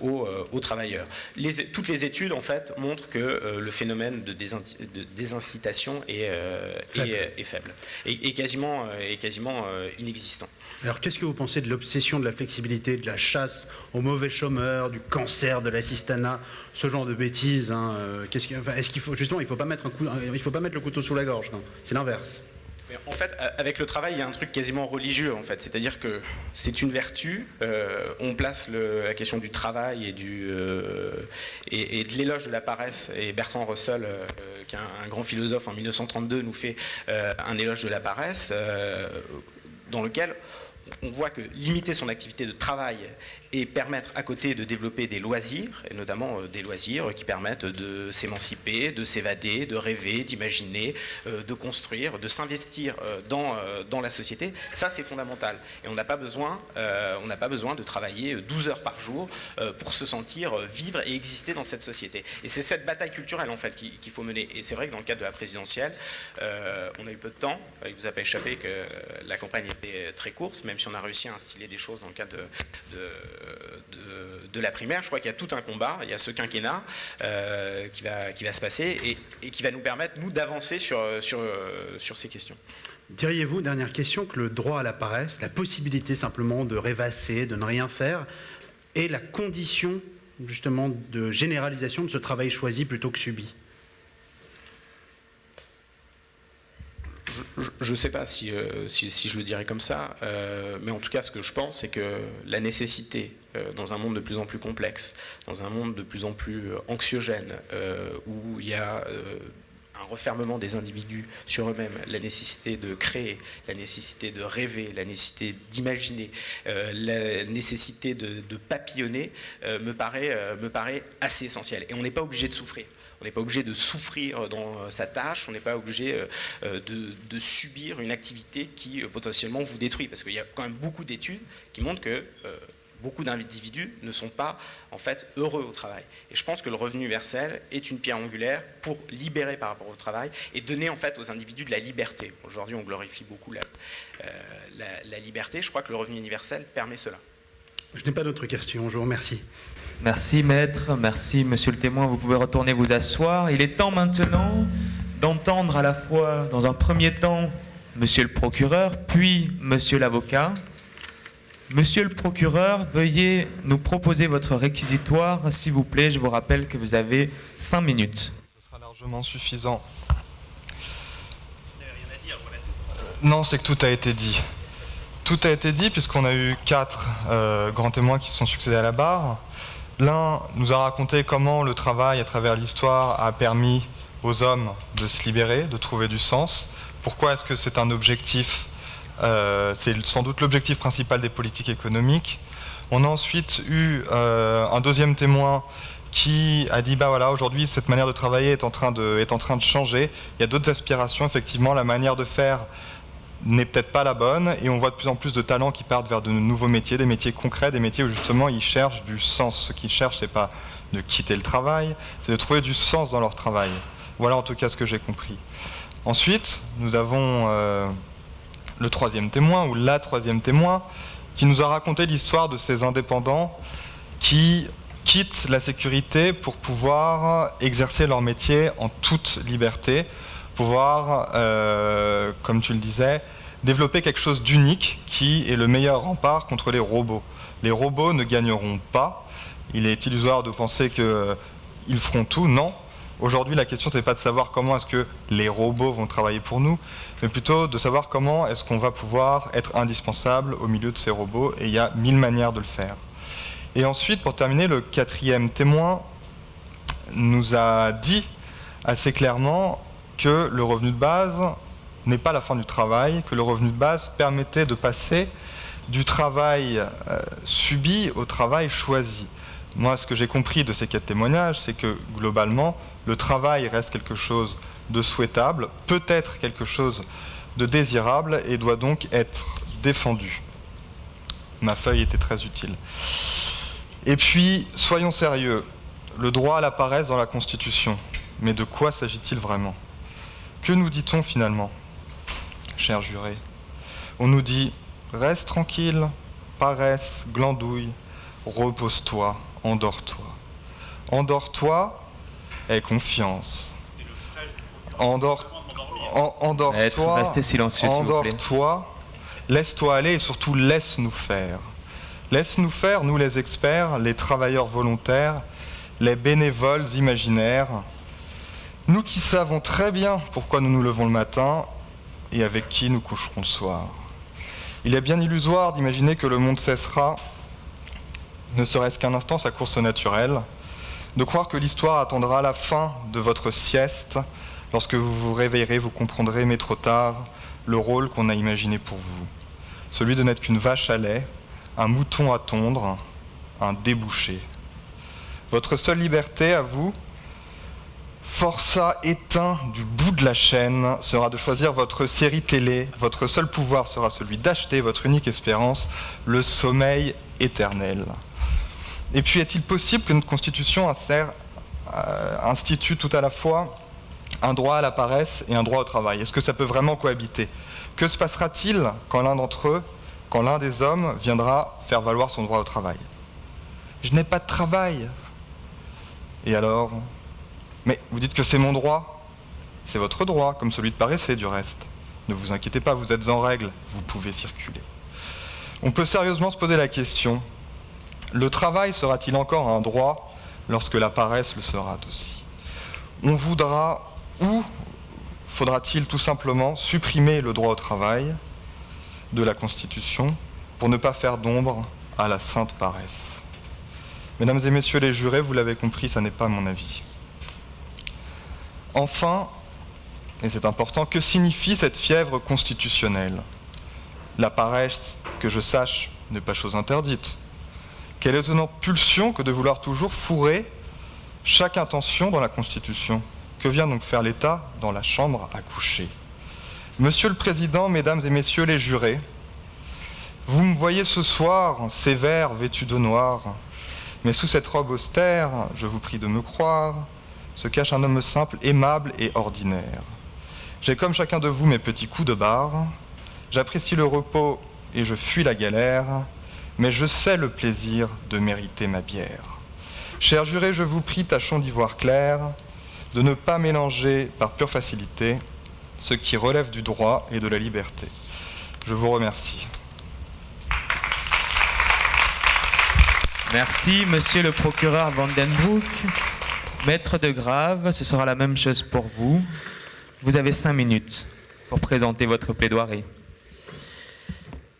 aux, aux travailleurs. Les, toutes les études en fait montrent que le phénomène de, de désincitation est, euh, faible. Est, est, faible et, et quasiment, est quasiment euh, inexistant. Alors qu'est-ce que vous pensez de l'obsession de la flexibilité, de la chasse aux mauvais chômeurs, du cancer, de l'assistanat, ce genre de bêtises hein, euh, Est-ce qu'il enfin, est qu faut justement il faut pas mettre un coup, il faut pas mettre le couteau sous la gorge, c'est l'inverse. En fait, avec le travail, il y a un truc quasiment religieux, en fait. C'est-à-dire que c'est une vertu. Euh, on place la question du travail et, du, euh, et, de l'éloge de la paresse. Et Bertrand Russell, euh, qui est un, grand philosophe en 1932, nous fait euh, un éloge de la paresse, euh, dans lequel on voit que limiter son activité de travail et permettre à côté de développer des loisirs, et notamment euh, des loisirs qui permettent de s'émanciper, de s'évader, de rêver, d'imaginer, euh, de construire, de s'investir euh, dans, dans la société, ça c'est fondamental. Et on n'a pas, besoin, pas besoin de travailler 12 heures par jour pour se sentir vivre et exister dans cette société. Et c'est cette bataille culturelle en fait qu'il faut mener. Et c'est vrai que dans le cadre de la présidentielle, on a eu peu de temps, il vous a pas échappé que la campagne était très courte, même si on a réussi à instiller des choses dans le cadre de, la primaire. Je crois qu'il y a tout un combat, il y a ce quinquennat euh, qui, va, qui va se passer et, qui va nous permettre, nous, d'avancer sur, sur, sur ces questions. Diriez-vous, dernière question, que le droit à la paresse, la possibilité simplement de rêvasser, de ne rien faire, est la condition justement de généralisation de ce travail choisi plutôt que subi? Je ne sais pas euh, si, si, je le dirais comme ça, euh, mais en tout cas, ce que je pense, c'est que la nécessité, euh, dans un monde de plus en plus complexe, dans un monde de plus en plus anxiogène, où il y a un refermement des individus sur eux-mêmes, la nécessité de créer, la nécessité de rêver, la nécessité d'imaginer, la nécessité de, papillonner, me, paraît, me paraît assez essentiel. Et on n'est pas obligé de souffrir. On n'est pas obligé de souffrir dans euh, sa tâche, on n'est pas obligé euh, euh, de, subir une activité qui potentiellement vous détruit. Parce qu'il y a quand même beaucoup d'études qui montrent que beaucoup d'individus ne sont pas en fait heureux au travail. Et je pense que le revenu universel est une pierre angulaire pour libérer par rapport au travail et donner en fait aux individus de la liberté. Aujourd'hui, on glorifie beaucoup la, la liberté. Je crois que le revenu universel permet cela. Je n'ai pas d'autres questions. Je vous remercie. Merci maître, merci monsieur le témoin, vous pouvez retourner vous asseoir. Il est temps maintenant d'entendre à la fois, dans un premier temps, monsieur le procureur, puis monsieur l'avocat. Monsieur le procureur, veuillez nous proposer votre réquisitoire, s'il vous plaît. Je vous rappelle que vous avez cinq minutes. Ce sera largement suffisant. Non, c'est que tout a été dit. Tout a été dit puisqu'on a eu quatre euh, grands témoins qui se sont succédés à la barre. L'un nous a raconté comment le travail à travers l'histoire a permis aux hommes de se libérer, de trouver du sens. Pourquoi est-ce que c'est un objectif euh, C'est sans doute l'objectif principal des politiques économiques? On a ensuite eu euh, un deuxième témoin qui a dit bah voilà aujourd'hui cette manière de travailler est en train de, est en train de changer. Il y a d'autres aspirations effectivement. La manière de faire n'est peut-être pas la bonne et on voit de plus en plus de talents qui partent vers de nouveaux métiers, des métiers concrets, des métiers où justement ils cherchent du sens. Ce qu'ils cherchent, c'est pas de quitter le travail, c'est de trouver du sens dans leur travail. Voilà en tout cas ce que j'ai compris. Ensuite, nous avons euh, le troisième témoin ou la troisième témoin qui nous a raconté l'histoire de ces indépendants qui quittent la sécurité pour pouvoir exercer leur métier en toute liberté, pouvoir, euh, comme tu le disais, développer quelque chose d'unique qui est le meilleur rempart contre les robots. Les robots ne gagneront pas. Il est illusoire de penser qu'ils euh, feront tout. Non. Aujourd'hui, la question, n'est pas de savoir comment est-ce que les robots vont travailler pour nous, mais plutôt de savoir comment est-ce qu'on va pouvoir être indispensable au milieu de ces robots, et il y a mille manières de le faire. Et ensuite, pour terminer, le quatrième témoin nous a dit assez clairement que le revenu de base n'est pas la fin du travail, que le revenu de base permettait de passer du travail euh, subi au travail choisi. Moi, ce que j'ai compris de ces quatre témoignages, c'est que globalement, le travail reste quelque chose de souhaitable, peut-être quelque chose de désirable et doit donc être défendu. Ma feuille était très utile. Et puis, soyons sérieux, le droit à la paresse dans la Constitution. Mais de quoi s'agit-il vraiment? Que nous dit-on finalement, cher juré? On nous dit reste tranquille, paresse, glandouille, repose-toi, endors-toi. Endors-toi et confiance. Endors, endors-toi, endors-toi, laisse-toi aller et surtout laisse-nous faire. Laisse-nous faire, nous les experts, les travailleurs volontaires, les bénévoles imaginaires, nous qui savons très bien pourquoi nous nous levons le matin et avec qui nous coucherons le soir. Il est bien illusoire d'imaginer que le monde cessera, ne serait-ce qu'un instant, sa course naturelle, de croire que l'histoire attendra la fin de votre sieste. Lorsque vous vous réveillerez, vous comprendrez, mais trop tard, le rôle qu'on a imaginé pour vous. celui de n'être qu'une vache à lait, un mouton à tondre, un débouché. Votre seule liberté à vous, forçat éteint du bout de la chaîne, sera de choisir votre série télé. Votre seul pouvoir sera celui d'acheter votre unique espérance, le sommeil éternel. Et puis, est-il possible que notre Constitution euh, institue tout à la fois un droit à la paresse et un droit au travail? Est-ce que ça peut vraiment cohabiter? Que se passera-t-il quand l'un d'entre eux, quand l'un des hommes viendra faire valoir son droit au travail? Je n'ai pas de travail. Et alors? Mais vous dites que c'est mon droit C'est votre droit, comme celui de paresser du reste. Ne vous inquiétez pas, vous êtes en règle, vous pouvez circuler. On peut sérieusement se poser la question, le travail sera-t-il encore un droit lorsque la paresse le sera aussi? On voudra ou faudra-t-il tout simplement supprimer le droit au travail de la Constitution pour ne pas faire d'ombre à la sainte paresse? Mesdames et messieurs les jurés, vous l'avez compris, ça n'est pas mon avis. Enfin, et c'est important, que signifie cette fièvre constitutionnelle? La paresse, que je sache, n'est pas chose interdite. Quelle étonnante pulsion que de vouloir toujours fourrer chaque intention dans la Constitution. Que vient donc faire l'État dans la chambre à coucher? Monsieur le Président, Mesdames et Messieurs les jurés, vous me voyez ce soir, sévère, vêtu de noir, mais sous cette robe austère, je vous prie de me croire, se cache un homme simple, aimable et ordinaire. J'ai comme chacun de vous mes petits coups de barre, j'apprécie le repos et je fuis la galère, mais je sais le plaisir de mériter ma bière. Cher juré, je vous prie, tâchons d'y voir clair, de ne pas mélanger par pure facilité ce qui relève du droit et de la liberté. Je vous remercie. Merci, monsieur le procureur Vandenbroek. Maître de Grave, ce sera la même chose pour vous. Vous avez cinq minutes pour présenter votre plaidoirie.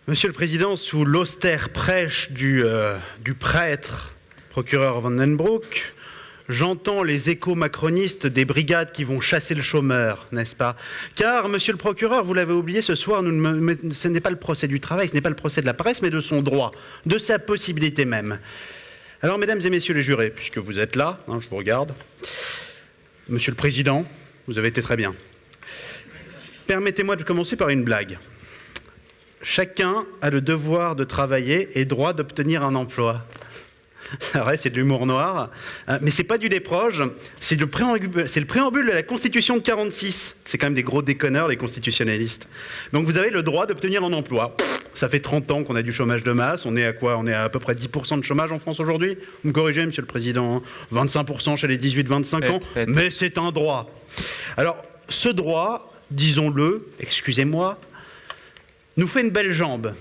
Monsieur le Président, sous l'austère prêche du, euh, du prêtre procureur Vandenbroek, j'entends les échos macronistes des brigades qui vont chasser le chômeur, n'est-ce pas? Car, monsieur le procureur, vous l'avez oublié ce soir, ce n'est pas le procès du travail, ce n'est pas le procès de la paresse, mais de son droit, de sa possibilité même. Alors, mesdames et messieurs les jurés, puisque vous êtes là, hein, je vous regarde, monsieur le Président, vous avez été très bien. Permettez-moi de commencer par une blague. Chacun a le devoir de travailler et droit d'obtenir un emploi. Ouais, c'est de l'humour noir, euh, mais c'est pas du déproge, c'est le, préambule, c'est le préambule de la Constitution de 46. C'est quand même des gros déconneurs, les constitutionnalistes. Donc vous avez le droit d'obtenir un emploi. Ça fait 30 ans qu'on a du chômage de masse. On est à quoi? On est à à peu près 10% de chômage en France aujourd'hui? Vous me corrigez, Monsieur le Président 25% chez les 18-25 ans. Mais c'est un droit. Alors, ce droit, disons-le, excusez-moi, nous fait une belle jambe.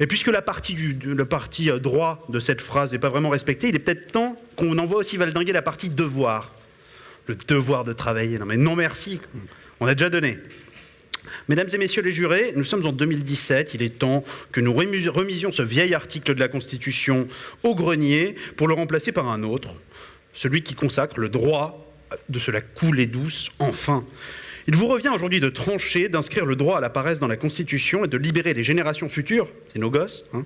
Et puisque la partie, du, le parti euh, droit de cette phrase n'est pas vraiment respectée, il est peut-être temps qu'on envoie aussi valdinguer la partie devoir. Le devoir de travailler. Non mais non merci, on a déjà donné. Mesdames et messieurs les jurés, nous sommes en 2017, il est temps que nous remisions ce vieil article de la Constitution au grenier pour le remplacer par un autre, celui qui consacre le droit de se la couler douce, enfin. Il vous revient aujourd'hui de trancher, d'inscrire le droit à la paresse dans la Constitution et de libérer les générations futures, c'est nos gosses, hein,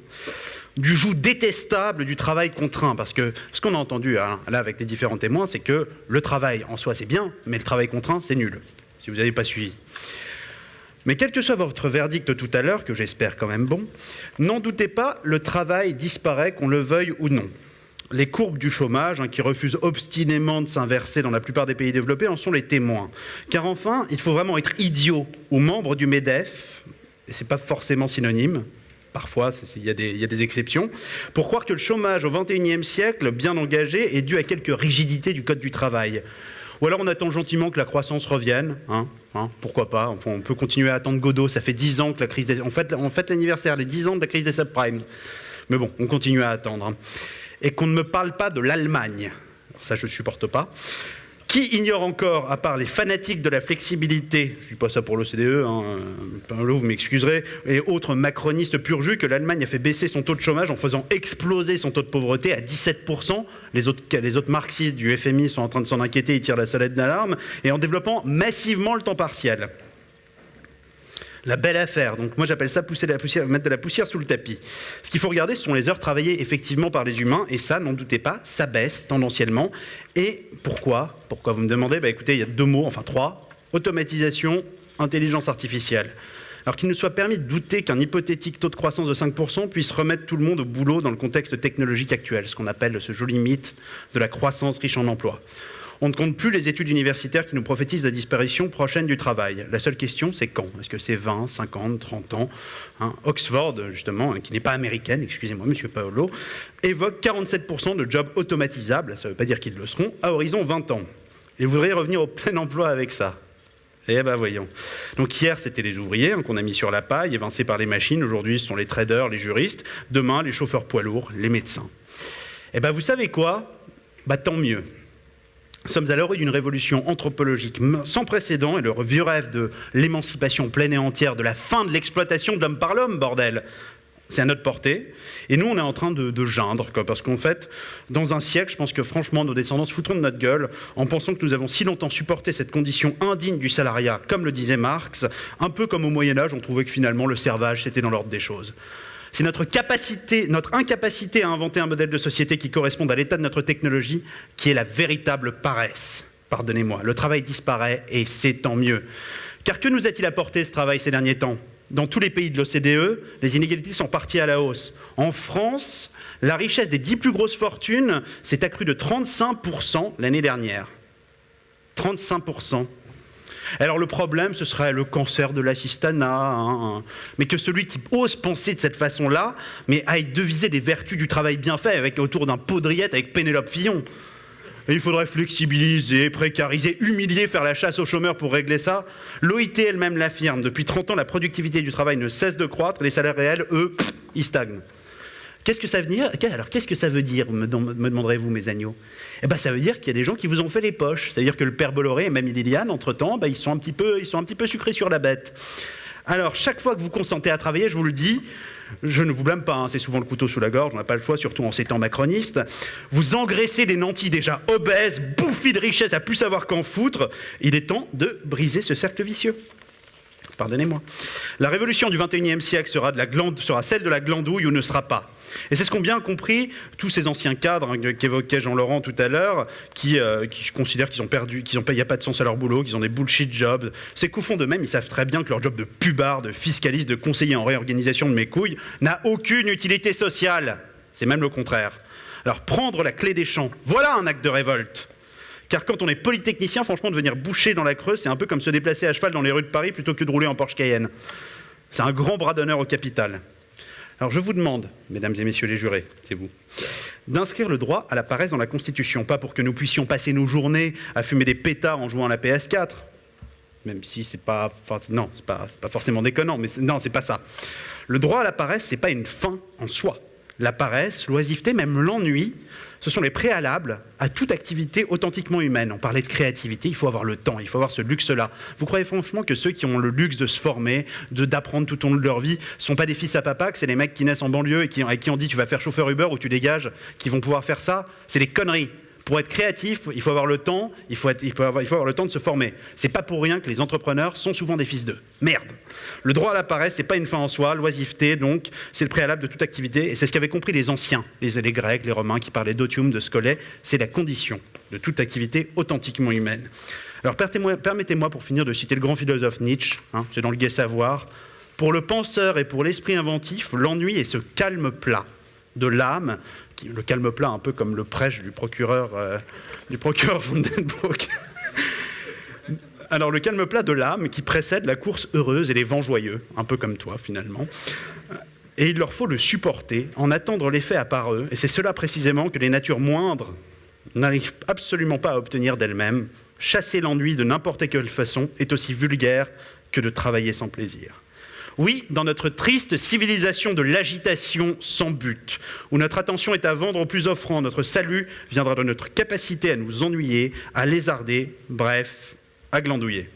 du joug détestable du travail contraint. Parce que ce qu'on a entendu hein, là avec les différents témoins, c'est que le travail en soi c'est bien, mais le travail contraint c'est nul, si vous n'avez pas suivi. Mais quel que soit votre verdict tout à l'heure, que j'espère quand même bon, n'en doutez pas, le travail disparaît, qu'on le veuille ou non les courbes du chômage, hein, qui refusent obstinément de s'inverser dans la plupart des pays développés, en sont les témoins. Car enfin, il faut vraiment être idiot ou membre du MEDEF, et ce n'est pas forcément synonyme, parfois il y, a des exceptions, pour croire que le chômage au XXIe siècle, bien engagé, est dû à quelques rigidités du Code du travail. Ou alors on attend gentiment que la croissance revienne, hein, hein, pourquoi pas, enfin, on peut continuer à attendre Godot, ça fait 10 ans que la crise des... On on fait l'anniversaire, les 10 ans de la crise des subprimes. Mais bon, on continue à attendre et qu'on ne me parle pas de l'Allemagne. Ça, je ne supporte pas. Qui ignore encore, à part les fanatiques de la flexibilité, je ne dis pas ça pour l'OCDE, hein, vous m'excuserez, et autres macronistes pur jus, que l'Allemagne a fait baisser son taux de chômage en faisant exploser son taux de pauvreté à 17%. Les autres, les autres marxistes du FMI sont en train de s'en inquiéter, ils tirent la sonnette d'alarme, et en développant massivement le temps partiel. La belle affaire. Donc moi j'appelle ça pousser la poussière, mettre de la poussière sous le tapis. Ce qu'il faut regarder, ce sont les heures travaillées effectivement par les humains, et ça, n'en doutez pas, ça baisse tendanciellement. Et pourquoi? Pourquoi vous me demandez? Bah, Écoutez, il y a deux mots, enfin trois automatisation, intelligence artificielle. Alors qu'il nous soit permis de douter qu'un hypothétique taux de croissance de 5% puisse remettre tout le monde au boulot dans le contexte technologique actuel, ce qu'on appelle ce joli mythe de la croissance riche en emplois. On ne compte plus les études universitaires qui nous prophétisent la disparition prochaine du travail. La seule question, c'est quand? Est-ce que c'est 20, 50, 30 ans? Hein Oxford, justement, hein, qui n'est pas américaine, excusez-moi, monsieur Paolo, évoque 47% de jobs automatisables, ça ne veut pas dire qu'ils le seront, à horizon 20 ans. Et vous voudriez revenir au plein emploi avec ça? Eh ben voyons. Donc hier, c'était les ouvriers hein, qu'on a mis sur la paille, évincés par les machines. Aujourd'hui, ce sont les traders, les juristes. Demain, les chauffeurs poids lourds, les médecins. Eh ben vous savez quoi? Bah tant mieux. Sommes à l'orée d'une révolution anthropologique sans précédent et le vieux rêve de l'émancipation pleine et entière, de la fin de l'exploitation de l'homme par l'homme, bordel c'est à notre portée. Et nous, on est en train de, de geindre, parce qu'en fait, dans un siècle, je pense que franchement, nos descendants se foutront de notre gueule en pensant que nous avons si longtemps supporté cette condition indigne du salariat, comme le disait Marx, un peu comme au Moyen-Âge, on trouvait que finalement le servage, c'était dans l'ordre des choses. C'est notre capacité, notre incapacité à inventer un modèle de société qui corresponde à l'état de notre technologie qui est la véritable paresse. Pardonnez-moi, le travail disparaît et c'est tant mieux. Car que nous a-t-il apporté ce travail ces derniers temps? Dans tous les pays de l'OCDE, les inégalités sont parties à la hausse. En France, la richesse des dix plus grosses fortunes s'est accrue de 35% l'année dernière. 35%. Alors le problème, ce serait le cancer de l'assistanat, hein, hein. mais que celui qui ose penser de cette façon-là, mais aille deviser les vertus du travail bien fait avec, autour d'un poudriette avec Pénélope Fillon. Il faudrait flexibiliser, précariser, humilier, faire la chasse aux chômeurs pour régler ça. L'OIT elle-même l'affirme. Depuis 30 ans, la productivité du travail ne cesse de croître. Les salaires réels, eux, ils stagnent. Qu'est-ce que ça veut dire? Qu'est-ce que ça veut dire, me, demanderez-vous, mes agneaux? Eh bien, ça veut dire qu'il y a des gens qui vous ont fait les poches. C'est-à-dire que le père Bolloré et même Liliane, entre-temps, ben, ils, sont un petit peu, sucrés sur la bête. Alors, chaque fois que vous consentez à travailler, je vous le dis, je ne vous blâme pas, hein, c'est souvent le couteau sous la gorge, on n'a pas le choix, surtout en ces temps macronistes. Vous engraissez des nantis déjà obèses, bouffis de richesse à plus savoir qu'en foutre. Il est temps de briser ce cercle vicieux. Pardonnez-moi. La révolution du 21e siècle sera, de celle de la glandouille ou ne sera pas. Et c'est ce qu'ont bien compris tous ces anciens cadres hein, qu'évoquait Jean-Laurent tout à l'heure, qui, euh, considèrent qu'ils ont perdu, qu'il n'y a pas de sens à leur boulot, qu'ils ont des bullshit jobs. C'est qu'au fond d'eux-mêmes, ils savent très bien que leur job de pubard, de fiscaliste, de conseiller en réorganisation de mes couilles n'a aucune utilité sociale. C'est même le contraire. Alors prendre la clé des champs, voilà un acte de révolte. Car quand on est polytechnicien, franchement, devenir boucher dans la Creuse, c'est un peu comme se déplacer à cheval dans les rues de Paris plutôt que de rouler en Porsche Cayenne. C'est un grand bras d'honneur au capital. Alors je vous demande, mesdames et messieurs les jurés, c'est vous, d'inscrire le droit à la paresse dans la Constitution, pas pour que nous puissions passer nos journées à fumer des pétards en jouant à la PS4, même si c'est pas, non, c'est pas, pas forcément déconnant, mais non, c'est pas ça. Le droit à la paresse, c'est pas une fin en soi. La paresse, l'oisiveté, même l'ennui, ce sont les préalables à toute activité authentiquement humaine. On parlait de créativité, il faut avoir le temps, il faut avoir ce luxe-là. Vous croyez franchement que ceux qui ont le luxe de se former, d'apprendre tout au long de leur vie, sont pas des fils à papa, que c'est les mecs qui naissent en banlieue et qui, et qui ont dit tu vas faire chauffeur Uber ou tu dégages, qui vont pouvoir faire ça? C'est des conneries. Pour être créatif, il faut avoir le temps, il faut, avoir, le temps de se former. C'est pas pour rien que les entrepreneurs sont souvent des fils d'eux. Merde. Le droit à la paresse, c'est pas une fin en soi, l'oisiveté, donc, c'est le préalable de toute activité, et c'est ce qu'avaient compris les anciens, les, Grecs, les Romains, qui parlaient d'otium, de scolet, c'est la condition de toute activité authentiquement humaine. Alors permettez-moi, pour finir, de citer le grand philosophe Nietzsche, hein, c'est dans le gai savoir, pour le penseur et pour l'esprit inventif, l'ennui est ce calme plat de l'âme le calme plat, un peu comme le prêche du procureur, euh, du procureur Vandenbroek. Alors le calme plat de l'âme qui précède la course heureuse et les vents joyeux, un peu comme toi finalement. Et il leur faut le supporter, en attendre l'effet à part eux. Et c'est cela précisément que les natures moindres n'arrivent absolument pas à obtenir d'elles-mêmes. Chasser l'ennui de n'importe quelle façon est aussi vulgaire que de travailler sans plaisir. Oui, dans notre triste civilisation de l'agitation sans but, où notre attention est à vendre au plus offrant, notre salut viendra de notre capacité à nous ennuyer, à lézarder, bref, à glandouiller.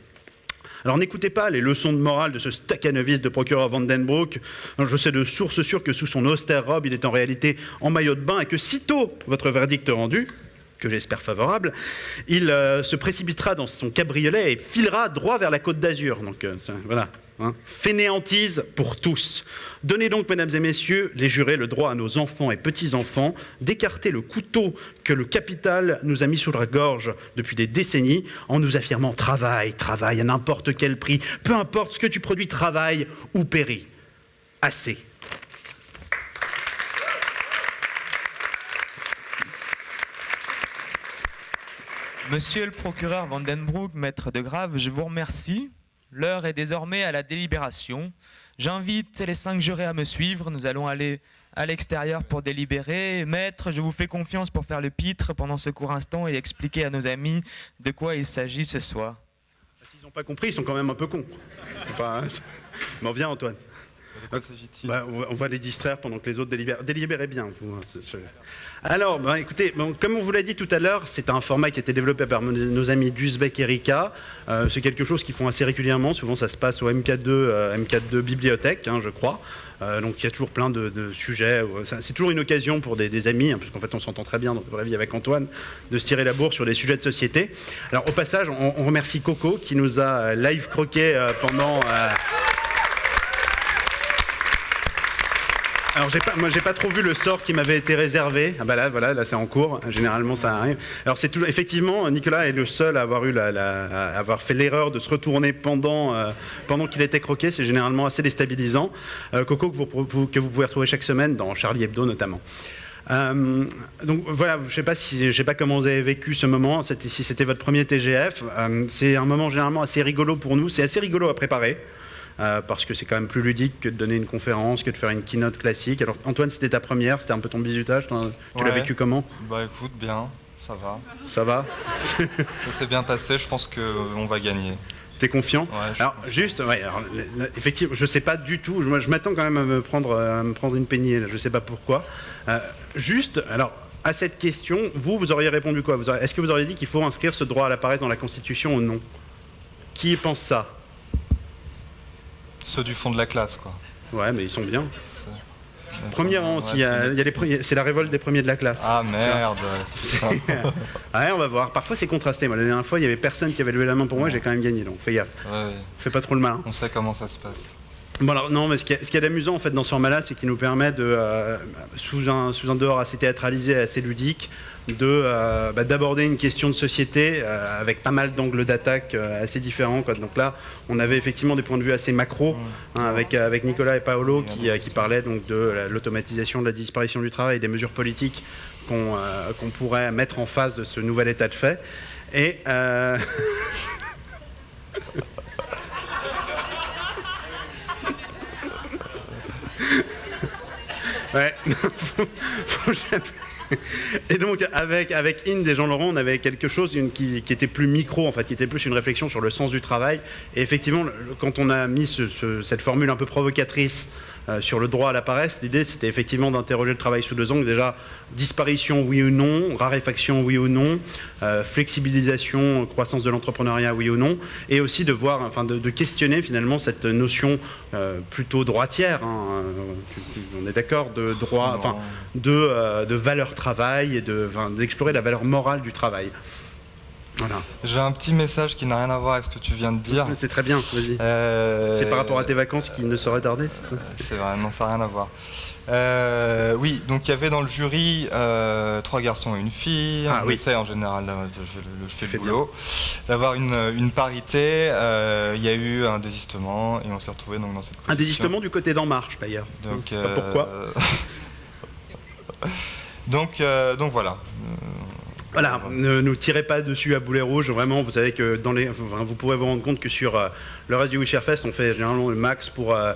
Alors n'écoutez pas les leçons de morale de ce staccanoviste de procureur Vandenbroek. Je sais de source sûre que sous son austère robe, il est en réalité en maillot de bain et que sitôt votre verdict rendu, que j'espère favorable, il euh, se précipitera dans son cabriolet et filera droit vers la côte d'Azur. Donc euh, voilà, hein. Pour tous. Donnez donc, mesdames et messieurs, les jurés, le droit à nos enfants et petits-enfants d'écarter le couteau que le capital nous a mis sous la gorge depuis des décennies en nous affirmant travail, travail à n'importe quel prix, peu importe ce que tu produis, travail ou péris. Assez. Monsieur le procureur Vandenbroek, maître de Grave, je vous remercie. L'heure est désormais à la délibération. J'invite les cinq jurés à me suivre. Nous allons aller à l'extérieur pour délibérer. Maître, je vous fais confiance pour faire le pitre pendant ce court instant et expliquer à nos amis de quoi il s'agit ce soir. S'ils n'ont pas compris, ils sont quand même un peu cons. Enfin, hein. Bon, viens Antoine. Bah, on va- on va les distraire pendant que les autres délibèrent. Délibérez bien. vous, Alors, bah, écoutez, bon, comme on vous l'a dit tout à l'heure, c'est un format qui a été développé par nos- amis Dusbeck et Rika. Euh, c'est quelque chose qu'ils font assez régulièrement. Souvent, ça se passe au MK2, euh, MK2 Bibliothèque, hein, je crois. Euh, donc, il y a toujours plein de, de sujets. C'est toujours une occasion pour des, des amis, hein, parce qu'en fait, on s'entend très bien dans la vraie vie avec Antoine, de se tirer la bourre sur des sujets de société. Alors, au passage, on, on remercie Coco qui nous a live croqué pendant. Alors pas, moi j'ai pas trop vu le sort qui m'avait été réservé. Ah bah là, voilà, là c'est en cours. Généralement ça arrive. Alors c'est toujours, effectivement, Nicolas est le seul à avoir fait l'erreur de se retourner pendant, euh, pendant qu'il était croqué. C'est généralement assez déstabilisant. Euh, Coco que vous, pouvez retrouver chaque semaine dans Charlie Hebdo notamment. Euh, donc voilà, je sais pas si, je sais pas comment vous avez vécu ce moment. Si c'était votre premier TGF, c'est un moment généralement assez rigolo pour nous. C'est assez rigolo à préparer. Euh, parce que c'est quand même plus ludique que de donner une conférence, que de faire une keynote classique. Alors Antoine, c'était ta première, c'était un peu ton bisutage, tu l'as vécu comment? Bah écoute, bien, ça va. Ça va? Ça s'est bien passé, je pense qu'on va gagner. T'es confiant? Ouais, je- Alors juste, ouais, alors, effectivement, je sais pas du tout. Je m'attends quand même à me prendre, à me prendre une peignée. Là, je sais pas pourquoi. Euh, juste, alors. À cette question, vous, vous auriez répondu quoi? Est-ce que vous auriez dit qu'il faut inscrire ce droit à la paresse dans la Constitution ou non? Qui pense ça? Ceux du fond de la classe, quoi. Ouais, mais ils sont bien. Premier rang y a- y a c'est la révolte des premiers de la classe. Ah merde ouais, on va voir. Parfois c'est contrasté. Moi, la dernière fois, il y avait personne qui avait levé la main pour moi, j'ai quand même gagné. Donc fais gaffe. Ouais, Fais pas trop le malin. on sait comment ça se passe. Bon alors non, mais ce qui est, ce qui est amusant en fait dans ce format-là, c'est qu'il nous permet de, euh, sous un sous un dehors assez théâtralisé, assez ludique, euh, bah, d'aborder une question de société euh, avec pas mal d'angles d'attaque euh, assez différents. Quoi. Donc là, on avait effectivement des points de vue assez macro hein, avec avec Nicolas et Paolo qui, qui parlaient donc de la- l'automatisation, de la disparition du travail, et des mesures politiques qu'on pourrait mettre en face de ce nouvel état de fait. Et Ouais. Faut- faut jamais- Et donc avec avec Inde et Jean Laurent, on avait quelque chose qui, était plus micro en fait, qui était plus une réflexion sur le sens du travail. Et effectivement, quand on a mis ce- ce- cette formule un peu provocatrice sur le droit à la paresse, l'idée c'était effectivement d'interroger le travail sous deux angles. Déjà, disparition oui ou non, raréfaction oui ou non, euh, flexibilisation, croissance de l'entrepreneuriat oui ou non, et aussi de voir, enfin de, de questionner finalement cette notion euh, plutôt droitière. hein, euh, on est d'accord de droit, enfin de, euh, de valeur travail et de, d'explorer la valeur morale du travail. Voilà. J'ai un petit message qui n'a rien à voir avec ce que tu viens de dire. C'est très bien, vas-y. Euh, C'est par rapport à tes vacances qui ne sauraient tarder, c'est ça C'est vrai, non, ça n'a rien à voir. Euh, oui, donc il y avait dans le jury euh, trois garçons et une fille. Ah on oui. essaie en général, je, je- je fais le boulot, d'avoir une, une parité. euh, Il y a eu un désistement et on s'est retrouvé donc dans cette Un désistement du côté d'En Marche d'ailleurs. Donc, Je sais pas pourquoi. donc, donc voilà. Voilà, ne nous tirez pas dessus à boulet rouge. Vraiment, vous savez que dans les, enfin, vous pourrez vous rendre compte que sur euh, le reste du Wisherfest, on fait généralement le max pour euh,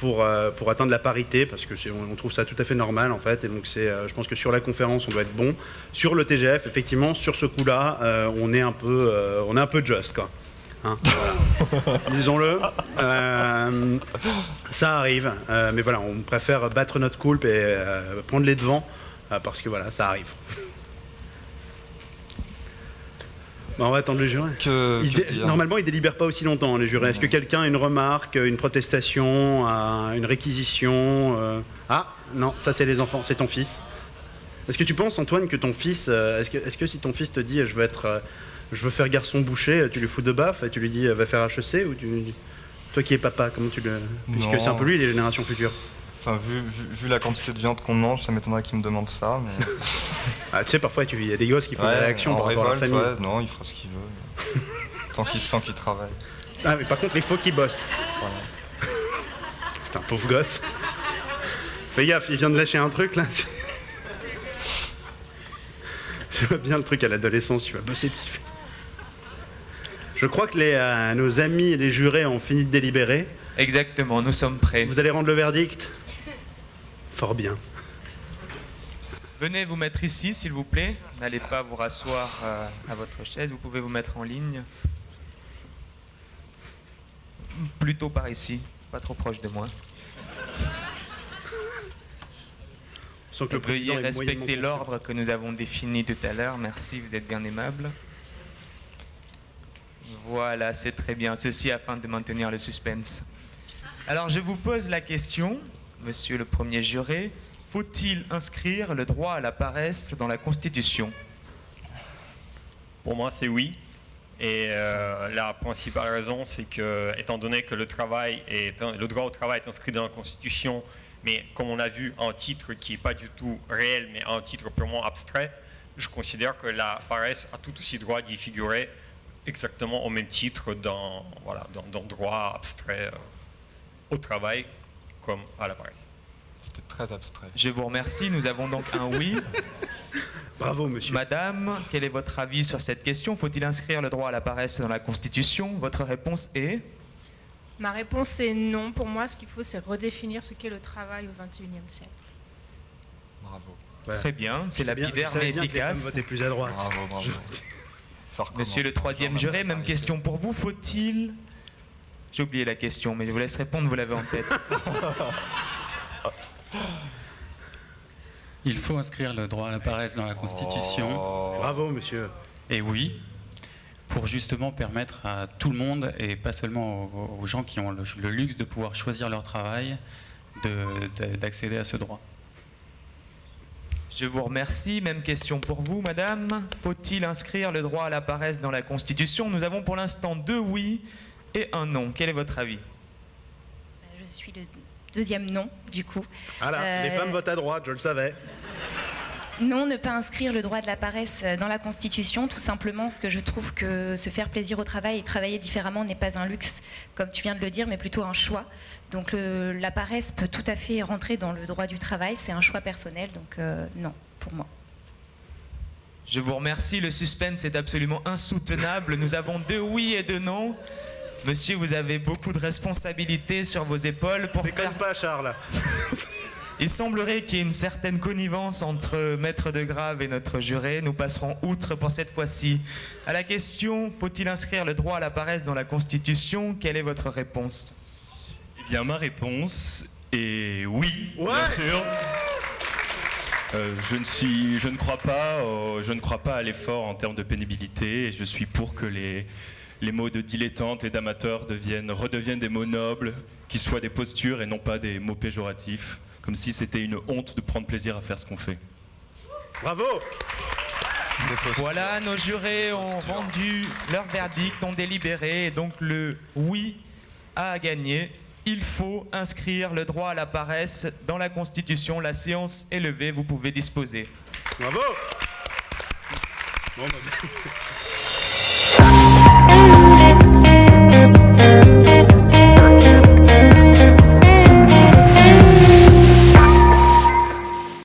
pour euh, pour atteindre la parité, parce que on, trouve ça tout à fait normal en fait. Et donc c'est, euh, je pense que sur la conférence, on doit être bon. Sur le TGF, effectivement, sur ce coup-là, euh, on est un peu on est un peu just quoi. Hein, voilà. Disons-le. Ça arrive, mais voilà, on préfère battre notre coulpe et prendre les devants parce que voilà, ça arrive. Bon, on va attendre le jury. Que, Il que dé- dire Normalement, ils délibèrent pas aussi longtemps, les jurés. Est-ce que quelqu'un a une remarque, une protestation, un- une réquisition euh, Ah, non, ça c'est les enfants, c'est ton fils. Est-ce que tu penses, Antoine, que ton fils, euh, est-ce que, si ton fils te dit je veux être, euh, je veux faire garçon boucher, tu lui fous de baffe et tu lui dis euh, va faire HEC ou tu lui dis- Toi qui es papa, comment tu le. Puisque c'est un peu lui, les générations futures. Enfin, vu, vu- vu la quantité de viande qu'on mange, ça m'étonnerait qu'il me demande ça. Mais... Ah, tu sais, parfois, tu- il y a des gosses qui font Ouais, des réactions en par rapport à leur révolte, famille. ouais, non, il fera ce qu'il veut. tant qu'il tant qu'il travaille. Ah, mais par contre, il faut qu'il bosse. Putain, pauvre gosse. Fais gaffe, il vient de lâcher un truc là. Je vois bien le truc à l'adolescence, tu vas bosser petit feu. Je crois que les, euh, nos amis et les jurés ont fini de délibérer. Exactement, nous sommes prêts. Vous allez rendre le verdict? Fort bien. Venez vous mettre ici, s'il vous plaît. N'allez pas vous rasseoir euh, à votre chaise. Vous pouvez vous mettre en ligne. Plutôt par ici, pas trop proche de moi. Sans que le Veuillez respecter l'ordre que nous avons défini tout à l'heure. Merci, vous êtes bien aimable. Voilà, c'est très bien. Ceci afin de maintenir le suspense. Alors, je vous pose la question, monsieur le premier juré. Faut-il inscrire le droit à la paresse dans la Constitution? Pour moi, c'est oui. Et euh, la principale raison, c'est que, étant donné que le, droit au travail est inscrit dans la Constitution, mais comme on a vu, un titre qui n'est pas du tout réel, mais un titre purement abstrait, je considère que la paresse a tout aussi droit d'y figurer exactement au même titre dans, voilà, droit abstrait euh, au travail comme à la paresse. C'était très abstrait. Je vous remercie. Nous avons donc un oui. Bravo, monsieur. Madame, quel est votre avis sur cette question? Faut-il inscrire le droit à la paresse dans la Constitution? Votre réponse est? Ma réponse est non. Pour moi, ce qu'il faut, c'est redéfinir ce qu'est le travail au XXIe siècle. Bravo. Très bien, c'est que les femmes efficace. votaient plus à droite. Bravo, bravo. Monsieur le troisième juré, même question pour vous. Faut-il J'ai oublié la question, mais je vous laisse répondre, vous l'avez en tête. Il faut inscrire le droit à la paresse dans la Constitution. Bravo, monsieur. Et oui, pour justement permettre à tout le monde, et pas seulement aux, aux gens qui ont le, le luxe de pouvoir choisir leur travail, de- de- d'accéder à ce droit. Je vous remercie. Même question pour vous, madame. Faut-il inscrire le droit à la paresse dans la Constitution? Nous avons pour l'instant deux oui et un non. Quel est votre avis? Je suis le deuxième non, du coup. Voilà, Euh, les femmes votent à droite, je le savais. Non, ne pas inscrire le droit de la paresse dans la Constitution, tout simplement parce que je trouve que se faire plaisir au travail et travailler différemment n'est pas un luxe, comme tu viens de le dire, mais plutôt un choix. Donc le- la paresse peut tout à fait rentrer dans le droit du travail, c'est un choix personnel, donc euh, non, pour moi. Je vous remercie. Le suspense est absolument insoutenable. Nous avons deux oui et deux non. Monsieur, vous avez beaucoup de responsabilités sur vos épaules pour faire... pas, Charles. Il semblerait qu'il y ait une certaine connivence entre Maître de Grave et notre juré. Nous passerons outre pour cette fois-ci. À la question, faut-il inscrire le droit à la paresse dans la Constitution? Quelle est votre réponse? Eh bien, ma réponse est oui, bien sûr. Euh, je, ne suis, je ne crois pas, euh, je ne crois pas à l'effort en termes de pénibilité et je suis pour que les, les mots de dilettante et d'amateur deviennent, redeviennent des mots nobles, qui soient des postures et non pas des mots péjoratifs, comme si c'était une honte de prendre plaisir à faire ce qu'on fait. Bravo Voilà, nos jurés ont rendu leur verdict, ont délibéré, et donc le oui a gagné. Il faut inscrire le droit à la paresse dans la Constitution. La séance est levée, vous pouvez disposer. Bravo Bon, bah,